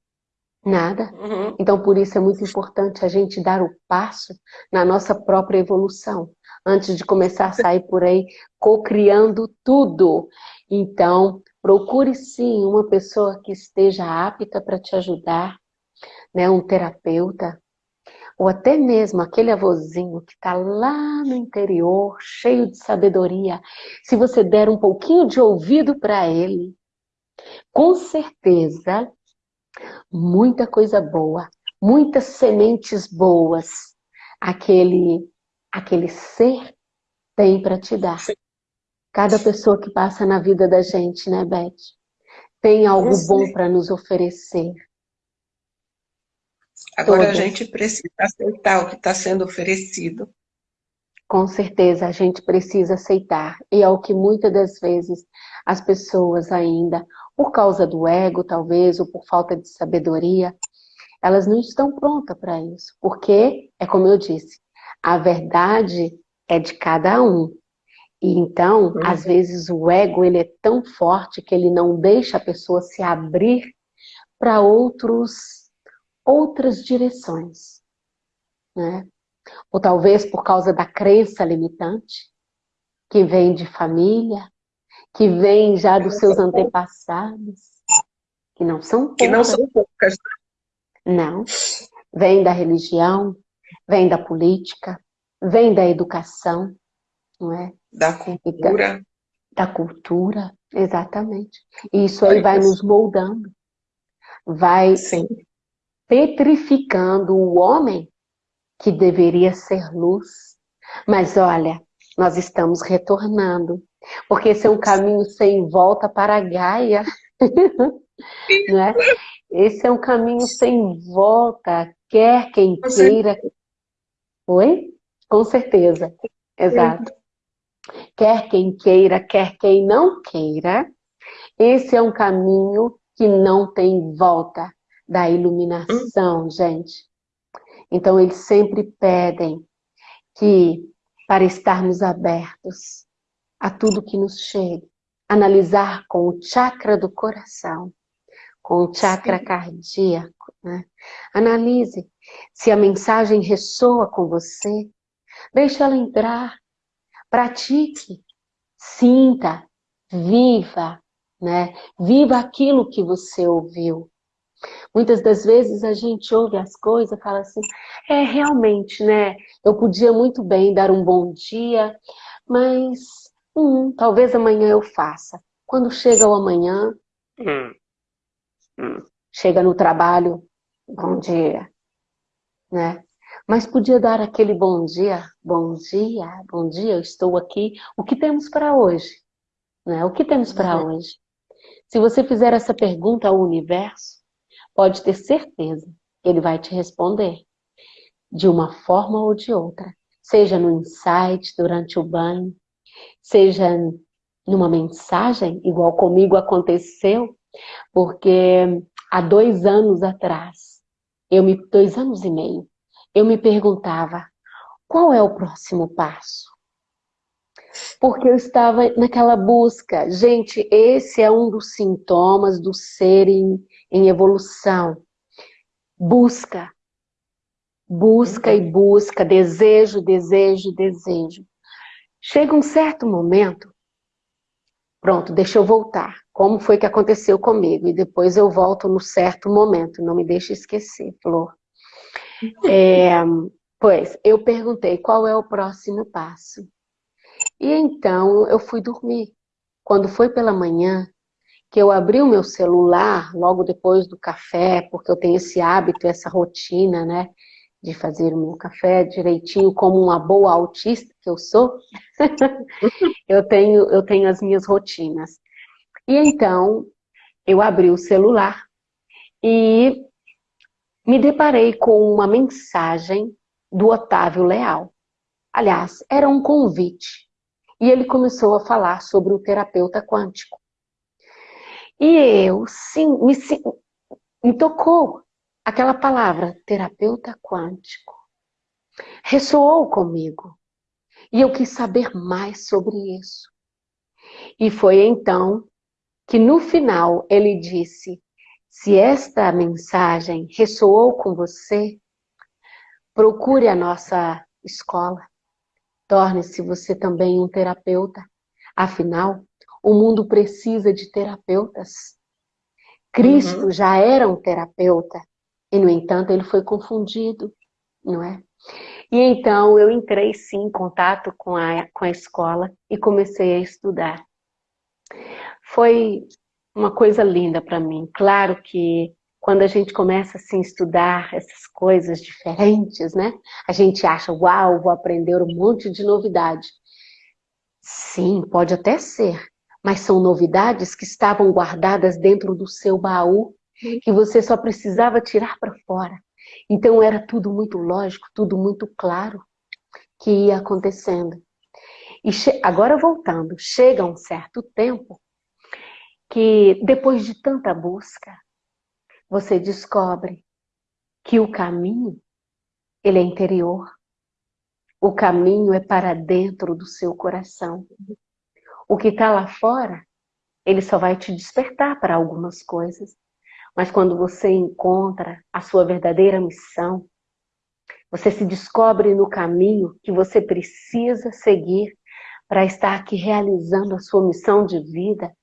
Nada. Uhum. Então, por isso é muito importante a gente dar o passo na nossa própria evolução, antes de começar a sair por aí cocriando tudo. Então, procure sim uma pessoa que esteja apta para te ajudar, né? um terapeuta, ou até mesmo aquele avôzinho que está lá no interior, cheio de sabedoria, se você der um pouquinho de ouvido para ele, com certeza, muita coisa boa, muitas sementes boas, aquele, aquele ser tem para te dar. Cada pessoa que passa na vida da gente, né, Beth? Tem algo bom para nos oferecer. Agora Todas. a gente precisa aceitar o que está sendo oferecido. Com certeza, a gente precisa aceitar. E é o que muitas das vezes as pessoas ainda, por causa do ego, talvez, ou por falta de sabedoria, elas não estão prontas para isso. Porque, é como eu disse, a verdade é de cada um. E então, uhum. às vezes, o ego ele é tão forte que ele não deixa a pessoa se abrir para outros outras direções. Né? Ou talvez por causa da crença limitante, que vem de família, que vem já dos seus antepassados, que não são poucas. Que não são poucas. Não. Vem da religião, vem da política, vem da educação, não é? Da cultura. Da, da cultura, exatamente. E isso aí vai nos moldando. Vai Sim petrificando o homem que deveria ser luz. Mas olha, nós estamos retornando, porque esse é um caminho sem volta para a Gaia. né? Esse é um caminho sem volta, quer quem queira. Oi? Com certeza, exato. Quer quem queira, quer quem não queira, esse é um caminho que não tem volta da iluminação, gente. Então, eles sempre pedem que, para estarmos abertos a tudo que nos chega, analisar com o chakra do coração, com o chakra Sim. cardíaco, né? Analise se a mensagem ressoa com você, deixe ela entrar, pratique, sinta, viva, né? Viva aquilo que você ouviu. Muitas das vezes a gente ouve as coisas e fala assim, é realmente, né? Eu podia muito bem dar um bom dia, mas hum, talvez amanhã eu faça. Quando chega o amanhã, hum, hum, chega no trabalho, bom dia, né? Mas podia dar aquele bom dia, bom dia, bom dia, eu estou aqui. O que temos para hoje? Né? O que temos para uhum. hoje? Se você fizer essa pergunta ao universo, pode ter certeza que ele vai te responder de uma forma ou de outra, seja no insight durante o banho, seja numa mensagem, igual comigo aconteceu, porque há dois anos atrás, eu me, dois anos e meio, eu me perguntava, qual é o próximo passo? Porque eu estava naquela busca. Gente, esse é um dos sintomas do ser em, evolução. Busca. Busca e busca, desejo, desejo, desejo. Chega um certo momento, pronto, deixa eu voltar. Como foi que aconteceu comigo? E depois eu volto no certo momento, não me deixe esquecer, Flor. É, pois, eu perguntei qual é o próximo passo. E então eu fui dormir. Quando foi pela manhã, que eu abri o meu celular logo depois do café, porque eu tenho esse hábito, essa rotina, né? de fazer o meu café direitinho, como uma boa autista que eu sou, eu, tenho, eu tenho as minhas rotinas. E então, eu abri o celular e me deparei com uma mensagem do Otávio Leal. Aliás, era um convite. E ele começou a falar sobre o terapeuta quântico. E eu, sim, me, me tocou aquela palavra, terapeuta quântico. Ressoou comigo. E eu quis saber mais sobre isso. E foi então que no final ele disse, se esta mensagem ressoou com você, procure a nossa escola. Torne-se você também um terapeuta. Afinal, o mundo precisa de terapeutas. Cristo uhum. já era um terapeuta. E, no entanto, ele foi confundido, não é? E então eu entrei sim em contato com a, com a escola e comecei a estudar. Foi uma coisa linda para mim. Claro que quando a gente começa assim, a estudar essas coisas diferentes, né? A gente acha, uau, vou aprender um monte de novidade. Sim, pode até ser, mas são novidades que estavam guardadas dentro do seu baú que você só precisava tirar para fora. Então era tudo muito lógico, tudo muito claro que ia acontecendo. E agora voltando, chega um certo tempo que depois de tanta busca, você descobre que o caminho, ele é interior. O caminho é para dentro do seu coração. O que está lá fora, ele só vai te despertar para algumas coisas. Mas quando você encontra a sua verdadeira missão, você se descobre no caminho que você precisa seguir para estar aqui realizando a sua missão de vida,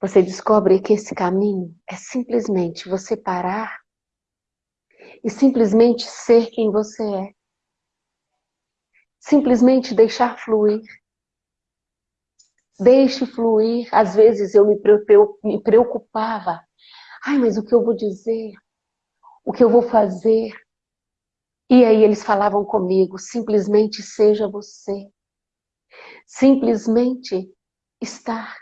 você descobre que esse caminho é simplesmente você parar e simplesmente ser quem você é. Simplesmente deixar fluir. Deixe fluir. Às vezes eu me preocupava Ai, mas o que eu vou dizer? O que eu vou fazer? E aí eles falavam comigo, simplesmente seja você. Simplesmente estar.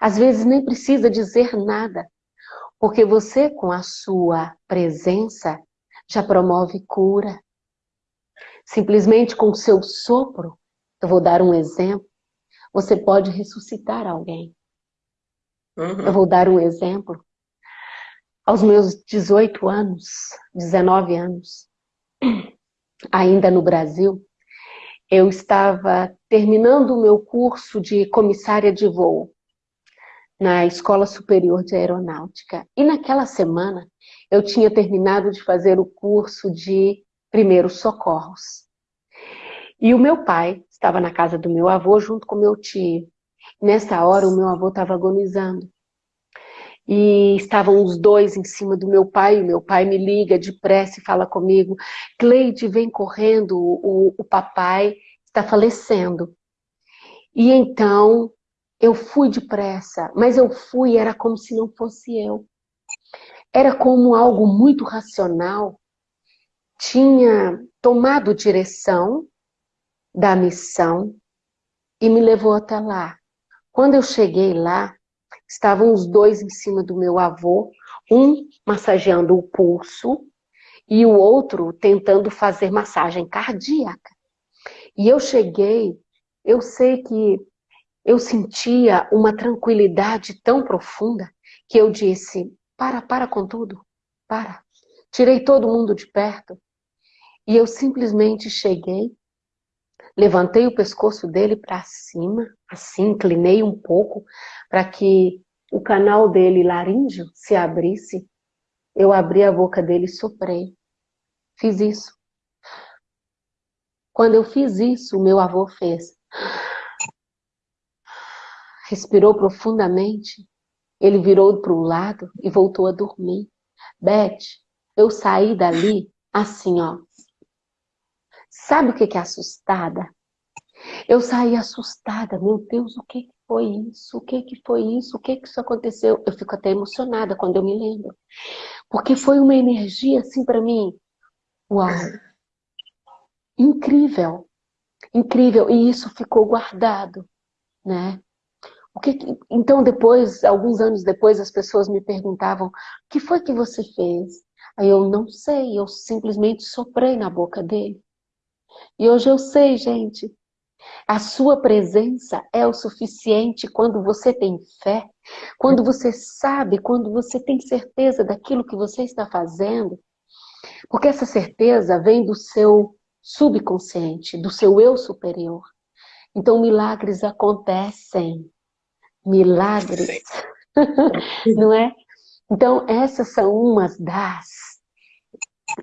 Às vezes nem precisa dizer nada, porque você com a sua presença já promove cura. Simplesmente com o seu sopro, eu vou dar um exemplo, você pode ressuscitar alguém. Uhum. Eu vou dar um exemplo aos meus 18 anos, 19 anos, ainda no Brasil, eu estava terminando o meu curso de comissária de voo na Escola Superior de Aeronáutica. E naquela semana eu tinha terminado de fazer o curso de primeiros socorros. E o meu pai estava na casa do meu avô junto com meu tio. Nessa hora o meu avô estava agonizando e estavam os dois em cima do meu pai, o meu pai me liga depressa e fala comigo, Cleide, vem correndo, o, o papai está falecendo. E então, eu fui depressa, mas eu fui, era como se não fosse eu. Era como algo muito racional, tinha tomado direção da missão e me levou até lá. Quando eu cheguei lá, Estavam os dois em cima do meu avô, um massageando o pulso e o outro tentando fazer massagem cardíaca. E eu cheguei, eu sei que eu sentia uma tranquilidade tão profunda que eu disse, para, para com tudo, para. Tirei todo mundo de perto e eu simplesmente cheguei, levantei o pescoço dele para cima, assim, inclinei um pouco para que o canal dele laríngeo se abrisse, eu abri a boca dele e soprei. Fiz isso. Quando eu fiz isso, o meu avô fez. Respirou profundamente. Ele virou para o lado e voltou a dormir. Beth, eu saí dali assim, ó. Sabe o que é assustada? Eu saí assustada. Meu Deus, o que foi isso? O que que foi isso? O que que isso aconteceu? Eu fico até emocionada quando eu me lembro. Porque foi uma energia assim para mim. Uau! Incrível! Incrível! E isso ficou guardado, né? O que, então depois, alguns anos depois, as pessoas me perguntavam, o que foi que você fez? Aí eu não sei, eu simplesmente soprei na boca dele. E hoje eu sei, gente. A sua presença é o suficiente quando você tem fé, quando você sabe, quando você tem certeza daquilo que você está fazendo. Porque essa certeza vem do seu subconsciente, do seu eu superior. Então milagres acontecem. Milagres. Não é? Então essas são umas das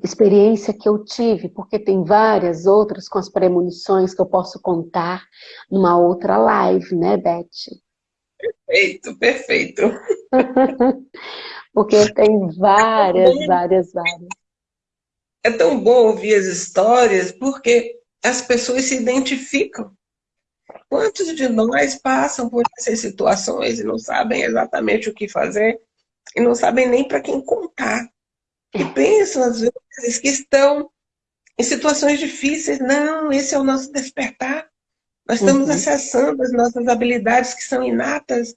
experiência que eu tive, porque tem várias outras com as premonições que eu posso contar numa outra live, né, Beth? Perfeito, perfeito. porque tem várias, várias, várias. É tão bom ouvir as histórias, porque as pessoas se identificam. Quantos de nós passam por essas situações e não sabem exatamente o que fazer e não sabem nem para quem contar? E pensam, às vezes, que estão em situações difíceis. Não, esse é o nosso despertar. Nós estamos uhum. acessando as nossas habilidades que são inatas,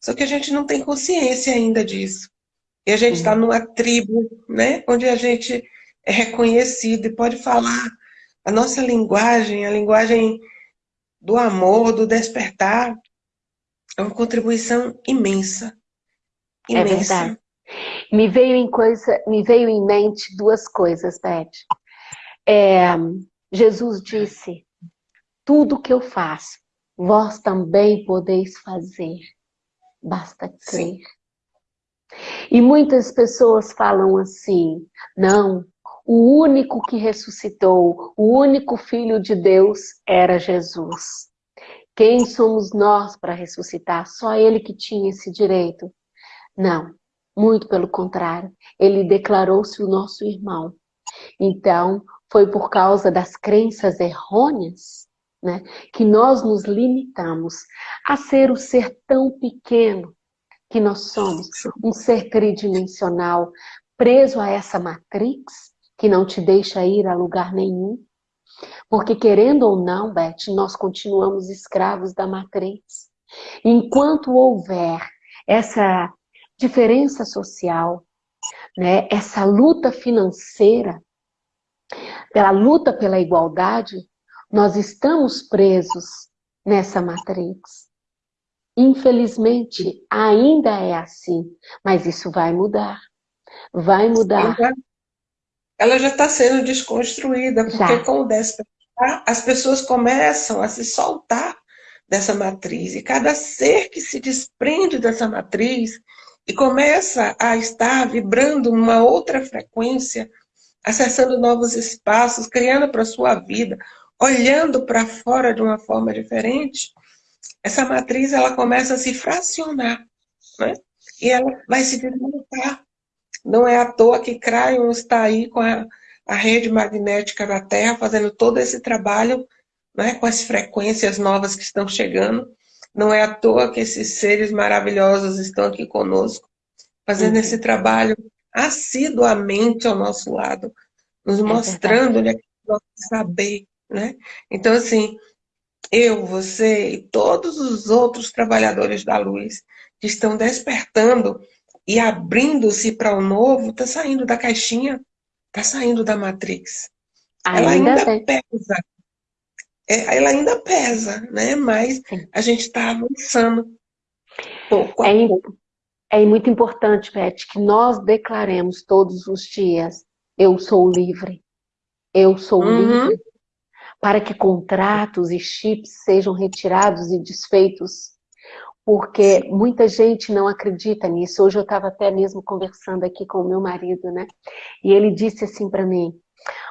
só que a gente não tem consciência ainda disso. E a gente está uhum. numa tribo, né, onde a gente é reconhecido e pode falar a nossa linguagem, a linguagem do amor, do despertar, é uma contribuição imensa. É imensa. É verdade. Me veio em, coisa, me veio em mente duas coisas, Beth. É, Jesus disse, tudo que eu faço, vós também podeis fazer, basta crer. Sim. E muitas pessoas falam assim, não, o único que ressuscitou, o único Filho de Deus era Jesus. Quem somos nós para ressuscitar? Só ele que tinha esse direito. Não, muito pelo contrário, ele declarou-se o nosso irmão. Então, foi por causa das crenças errôneas né, que nós nos limitamos a ser o ser tão pequeno que nós somos, um ser tridimensional, preso a essa matrix que não te deixa ir a lugar nenhum. Porque querendo ou não, Beth, nós continuamos escravos da matrix. Enquanto houver essa diferença social, né? essa luta financeira, pela luta pela igualdade, nós estamos presos nessa matrix. Infelizmente, ainda é assim, mas isso vai mudar. Vai mudar. Ela já está sendo desconstruída, porque já. com o despertar, as pessoas começam a se soltar dessa matriz. E cada ser que se desprende dessa matriz, e começa a estar vibrando numa outra frequência, acessando novos espaços, criando para a sua vida, olhando para fora de uma forma diferente, essa matriz ela começa a se fracionar, né? E ela vai se desmontar. Não é à toa que Crayon está aí com a, a rede magnética da Terra, fazendo todo esse trabalho, né, com as frequências novas que estão chegando, não é à toa que esses seres maravilhosos estão aqui conosco, fazendo uhum. esse trabalho assiduamente ao nosso lado, nos é mostrando onde é que nós saber, né? Então, assim, eu, você e todos os outros trabalhadores da luz que estão despertando e abrindo-se para o novo, está saindo da caixinha, está saindo da Matrix. Ainda ela ainda pesa, é, ela ainda pesa, né? Mas Sim. a gente está avançando pouco a é, pouco. É muito importante, Beth, que nós declaremos todos os dias, eu sou livre, eu sou uhum. livre, para que contratos e chips sejam retirados e desfeitos, porque muita gente não acredita nisso. Hoje eu estava até mesmo conversando aqui com o meu marido, né? E ele disse assim para mim,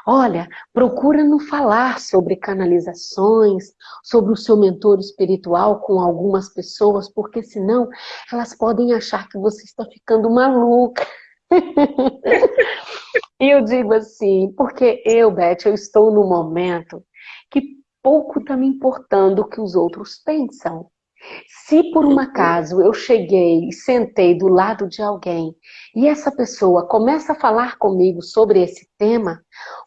Olha, procura não falar sobre canalizações, sobre o seu mentor espiritual com algumas pessoas, porque senão elas podem achar que você está ficando maluca. e eu digo assim, porque eu, Beth, eu estou no momento que pouco está me importando o que os outros pensam. Se por um acaso eu cheguei e sentei do lado de alguém e essa pessoa começa a falar comigo sobre esse tema,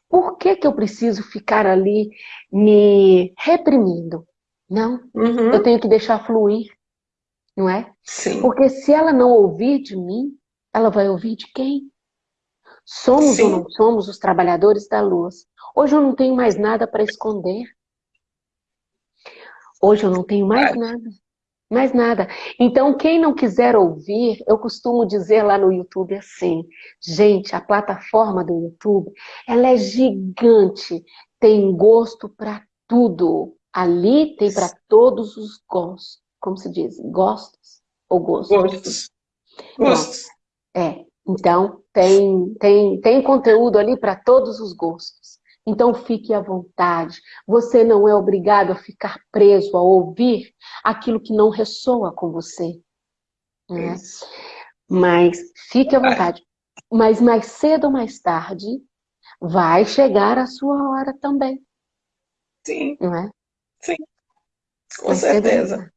por que, que eu preciso ficar ali me reprimindo? Não, uhum. eu tenho que deixar fluir, não é? Sim. Porque se ela não ouvir de mim, ela vai ouvir de quem? Somos Sim. ou não somos os trabalhadores da luz. Hoje eu não tenho mais nada para esconder. Hoje eu não tenho mais nada. Mais nada. Então, quem não quiser ouvir, eu costumo dizer lá no YouTube assim, gente, a plataforma do YouTube, ela é gigante, tem gosto para tudo. Ali tem para todos os gostos. Como se diz? Gostos ou gostos? Gostos. Gostos. É. Então, tem, tem, tem conteúdo ali para todos os gostos. Então, fique à vontade. Você não é obrigado a ficar preso a ouvir aquilo que não ressoa com você. Né? Mas fique à vontade. Mas mais cedo ou mais tarde, vai chegar a sua hora também. Sim. Não é? Sim. Com certeza.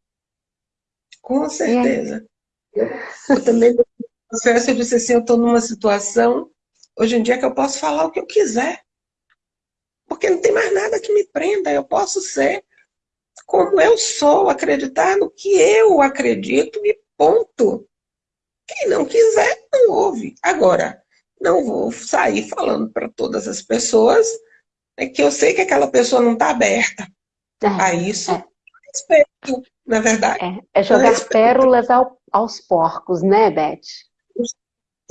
Com certeza. Eu também processo, eu disse assim, eu estou numa situação, hoje em dia, que eu posso falar o que eu quiser. Porque não tem mais nada que me prenda, eu posso ser como eu sou, acreditar no que eu acredito e ponto. Quem não quiser, não ouve. Agora, não vou sair falando para todas as pessoas é que eu sei que aquela pessoa não está aberta é, a isso. É. Respeito, na verdade. É, é jogar pérolas ao, aos porcos, né, Beth?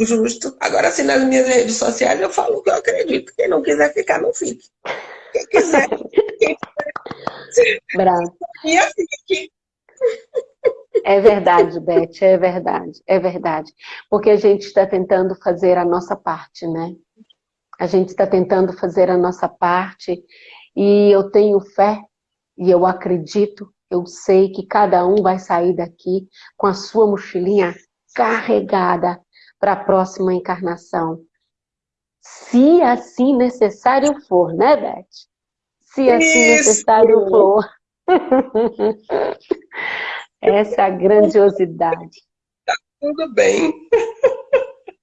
Justo. Agora, assim, nas minhas redes sociais, eu falo o que eu acredito. Quem não quiser ficar, não fique. Quem quiser, quem quiser. Bravo. fique. É verdade, Beth, é verdade, é verdade. Porque a gente está tentando fazer a nossa parte, né? A gente está tentando fazer a nossa parte e eu tenho fé e eu acredito, eu sei que cada um vai sair daqui com a sua mochilinha carregada para a próxima encarnação. Se assim necessário for, né, Beth? Se assim Isso. necessário for. Essa grandiosidade. Tá tudo bem.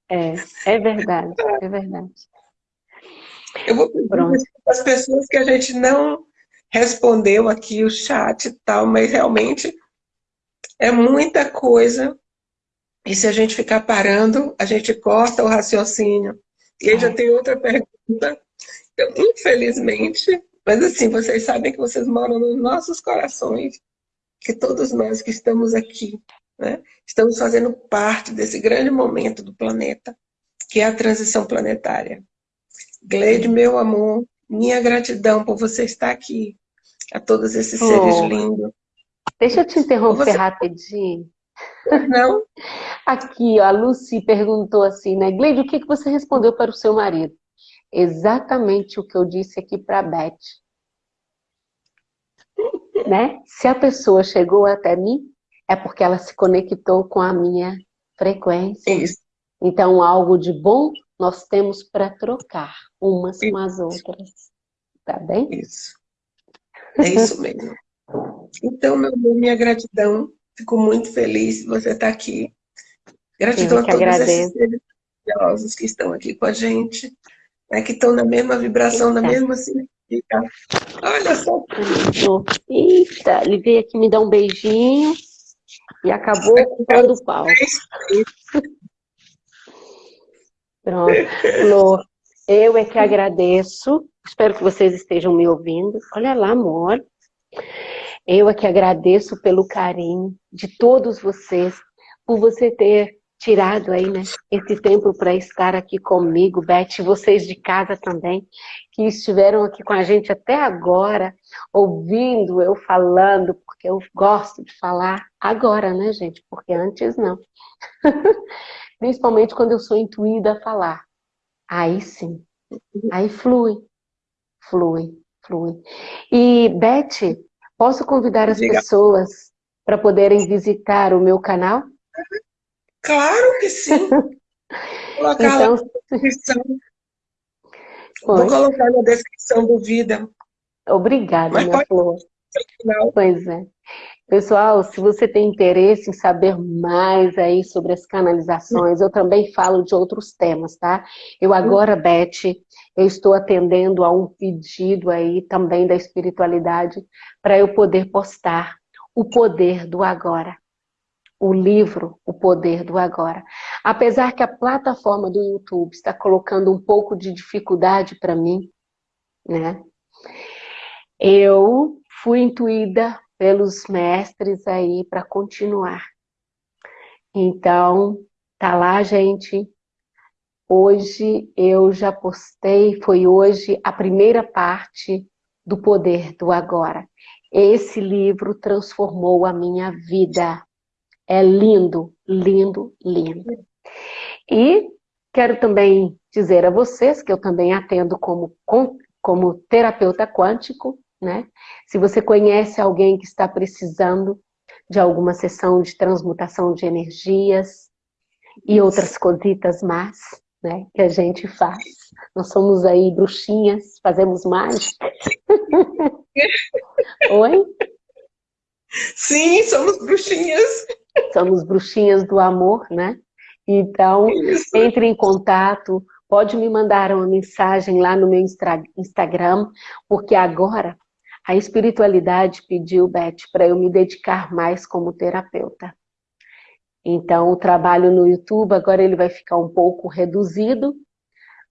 É, é verdade, é verdade. Eu vou pedir as pessoas que a gente não respondeu aqui o chat e tal, mas realmente é muita coisa e se a gente ficar parando, a gente corta o raciocínio. E aí já tem outra pergunta. Então, infelizmente, mas assim, vocês sabem que vocês moram nos nossos corações, que todos nós que estamos aqui, né, estamos fazendo parte desse grande momento do planeta, que é a transição planetária. Gleide, meu amor, minha gratidão por você estar aqui, a todos esses oh. seres lindos. Deixa eu te interromper você... rapidinho. Não. Aqui, ó, a Lucy perguntou assim, né? Gleide, o que, que você respondeu para o seu marido? Exatamente o que eu disse aqui para a Beth. né? Se a pessoa chegou até mim, é porque ela se conectou com a minha frequência. Isso. Então, algo de bom nós temos para trocar umas isso. com as outras. Tá bem? Isso. É isso mesmo. Então, meu amor, minha gratidão Fico muito feliz de você estar aqui. Gratidão a todos agradeço. esses seres que estão aqui com a gente, né, que estão na mesma vibração, Eita. na mesma sinergia. Olha só. Eita, ele veio aqui me dar um beijinho e acabou ocupando o pau. Pronto. Flor, eu é que agradeço. Espero que vocês estejam me ouvindo. Olha lá, amor. Eu é que agradeço pelo carinho de todos vocês, por você ter tirado aí, né, esse tempo para estar aqui comigo, Beth, vocês de casa também, que estiveram aqui com a gente até agora, ouvindo eu falando, porque eu gosto de falar agora, né, gente? Porque antes não. Principalmente quando eu sou intuída a falar. Aí sim, aí flui, flui, flui. E, Beth, Posso convidar as pessoas para poderem visitar o meu canal? Claro que sim. Colocar então, na descrição. Vou colocar na descrição do vídeo. Obrigada, Mas minha flor. Pois é. Pessoal, se você tem interesse em saber mais aí sobre as canalizações, eu também falo de outros temas, tá? Eu agora, Beth, eu estou atendendo a um pedido aí também da espiritualidade para eu poder postar o poder do agora. O livro O Poder do Agora. Apesar que a plataforma do YouTube está colocando um pouco de dificuldade para mim, né? Eu fui intuída pelos mestres aí para continuar. Então, tá lá, gente. Hoje eu já postei, foi hoje a primeira parte do Poder do Agora. Esse livro transformou a minha vida. É lindo, lindo, lindo. E quero também dizer a vocês que eu também atendo como, como terapeuta quântico, né? Se você conhece alguém que está precisando de alguma sessão de transmutação de energias e outras cositas más, né, que a gente faz. Nós somos aí bruxinhas, fazemos mágica. Oi? Sim, somos bruxinhas. Somos bruxinhas do amor, né? Então, Isso. entre em contato, pode me mandar uma mensagem lá no meu Instagram, porque agora a espiritualidade pediu, Beth, para eu me dedicar mais como terapeuta. Então, o trabalho no YouTube agora ele vai ficar um pouco reduzido,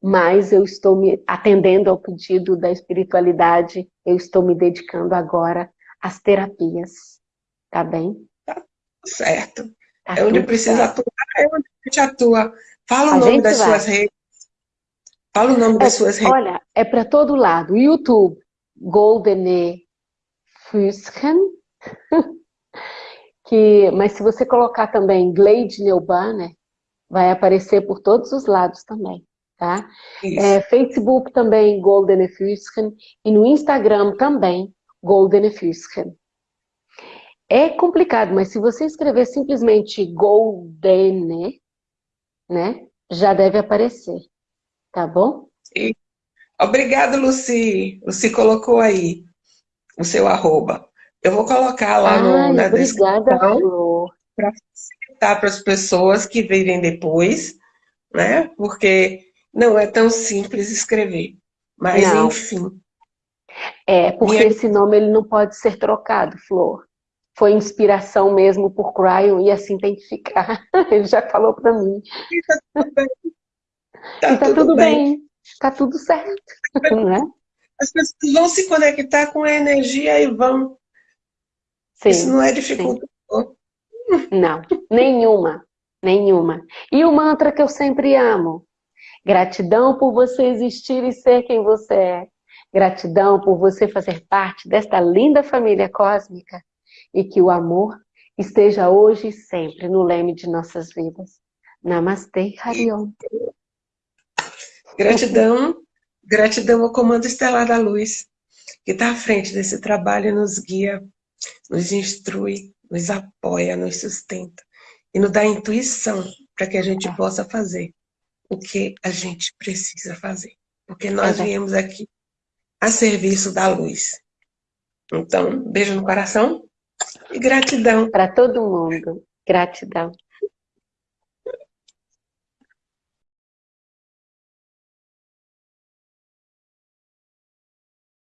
mas eu estou me atendendo ao pedido da espiritualidade, eu estou me dedicando agora às terapias, tá bem? Tá certo. Tá é onde precisa certo. atuar, é onde a gente atua. Fala o a nome das vai. suas redes. Fala o nome é, das suas redes. Olha, é para todo lado. YouTube, Goldene Füßchen, que, mas se você colocar também Glade Neubanner, vai aparecer por todos os lados também, tá? É, Facebook também, Golden Füßchen, e no Instagram também, Golden Füßchen. É complicado, mas se você escrever simplesmente Golden, né, já deve aparecer, tá bom? Sim. Obrigada, Luci. Luci colocou aí o seu arroba. Eu vou colocar lá Ai, no, na descrição para facilitar para as pessoas que virem depois, né? Porque não é tão simples escrever. Mas, não. enfim. É, porque Minha... esse nome ele não pode ser trocado, Flor. Foi inspiração mesmo por Cryon e assim tem que ficar. Ele já falou para mim. E tá tudo bem. Tá, tá tudo, tudo bem. bem está tudo certo, não é? As pessoas vão se conectar com a energia e vão. Sim, Isso não é dificuldade. Não, nenhuma, nenhuma. E o mantra que eu sempre amo. Gratidão por você existir e ser quem você é. Gratidão por você fazer parte desta linda família cósmica. E que o amor esteja hoje e sempre no leme de nossas vidas. Namastê, Hariom. Gratidão, gratidão ao Comando Estelar da Luz, que está à frente desse trabalho e nos guia, nos instrui, nos apoia, nos sustenta e nos dá intuição para que a gente possa fazer o que a gente precisa fazer. Porque nós viemos aqui a serviço da luz. Então, beijo no coração e gratidão. Para todo mundo. Gratidão.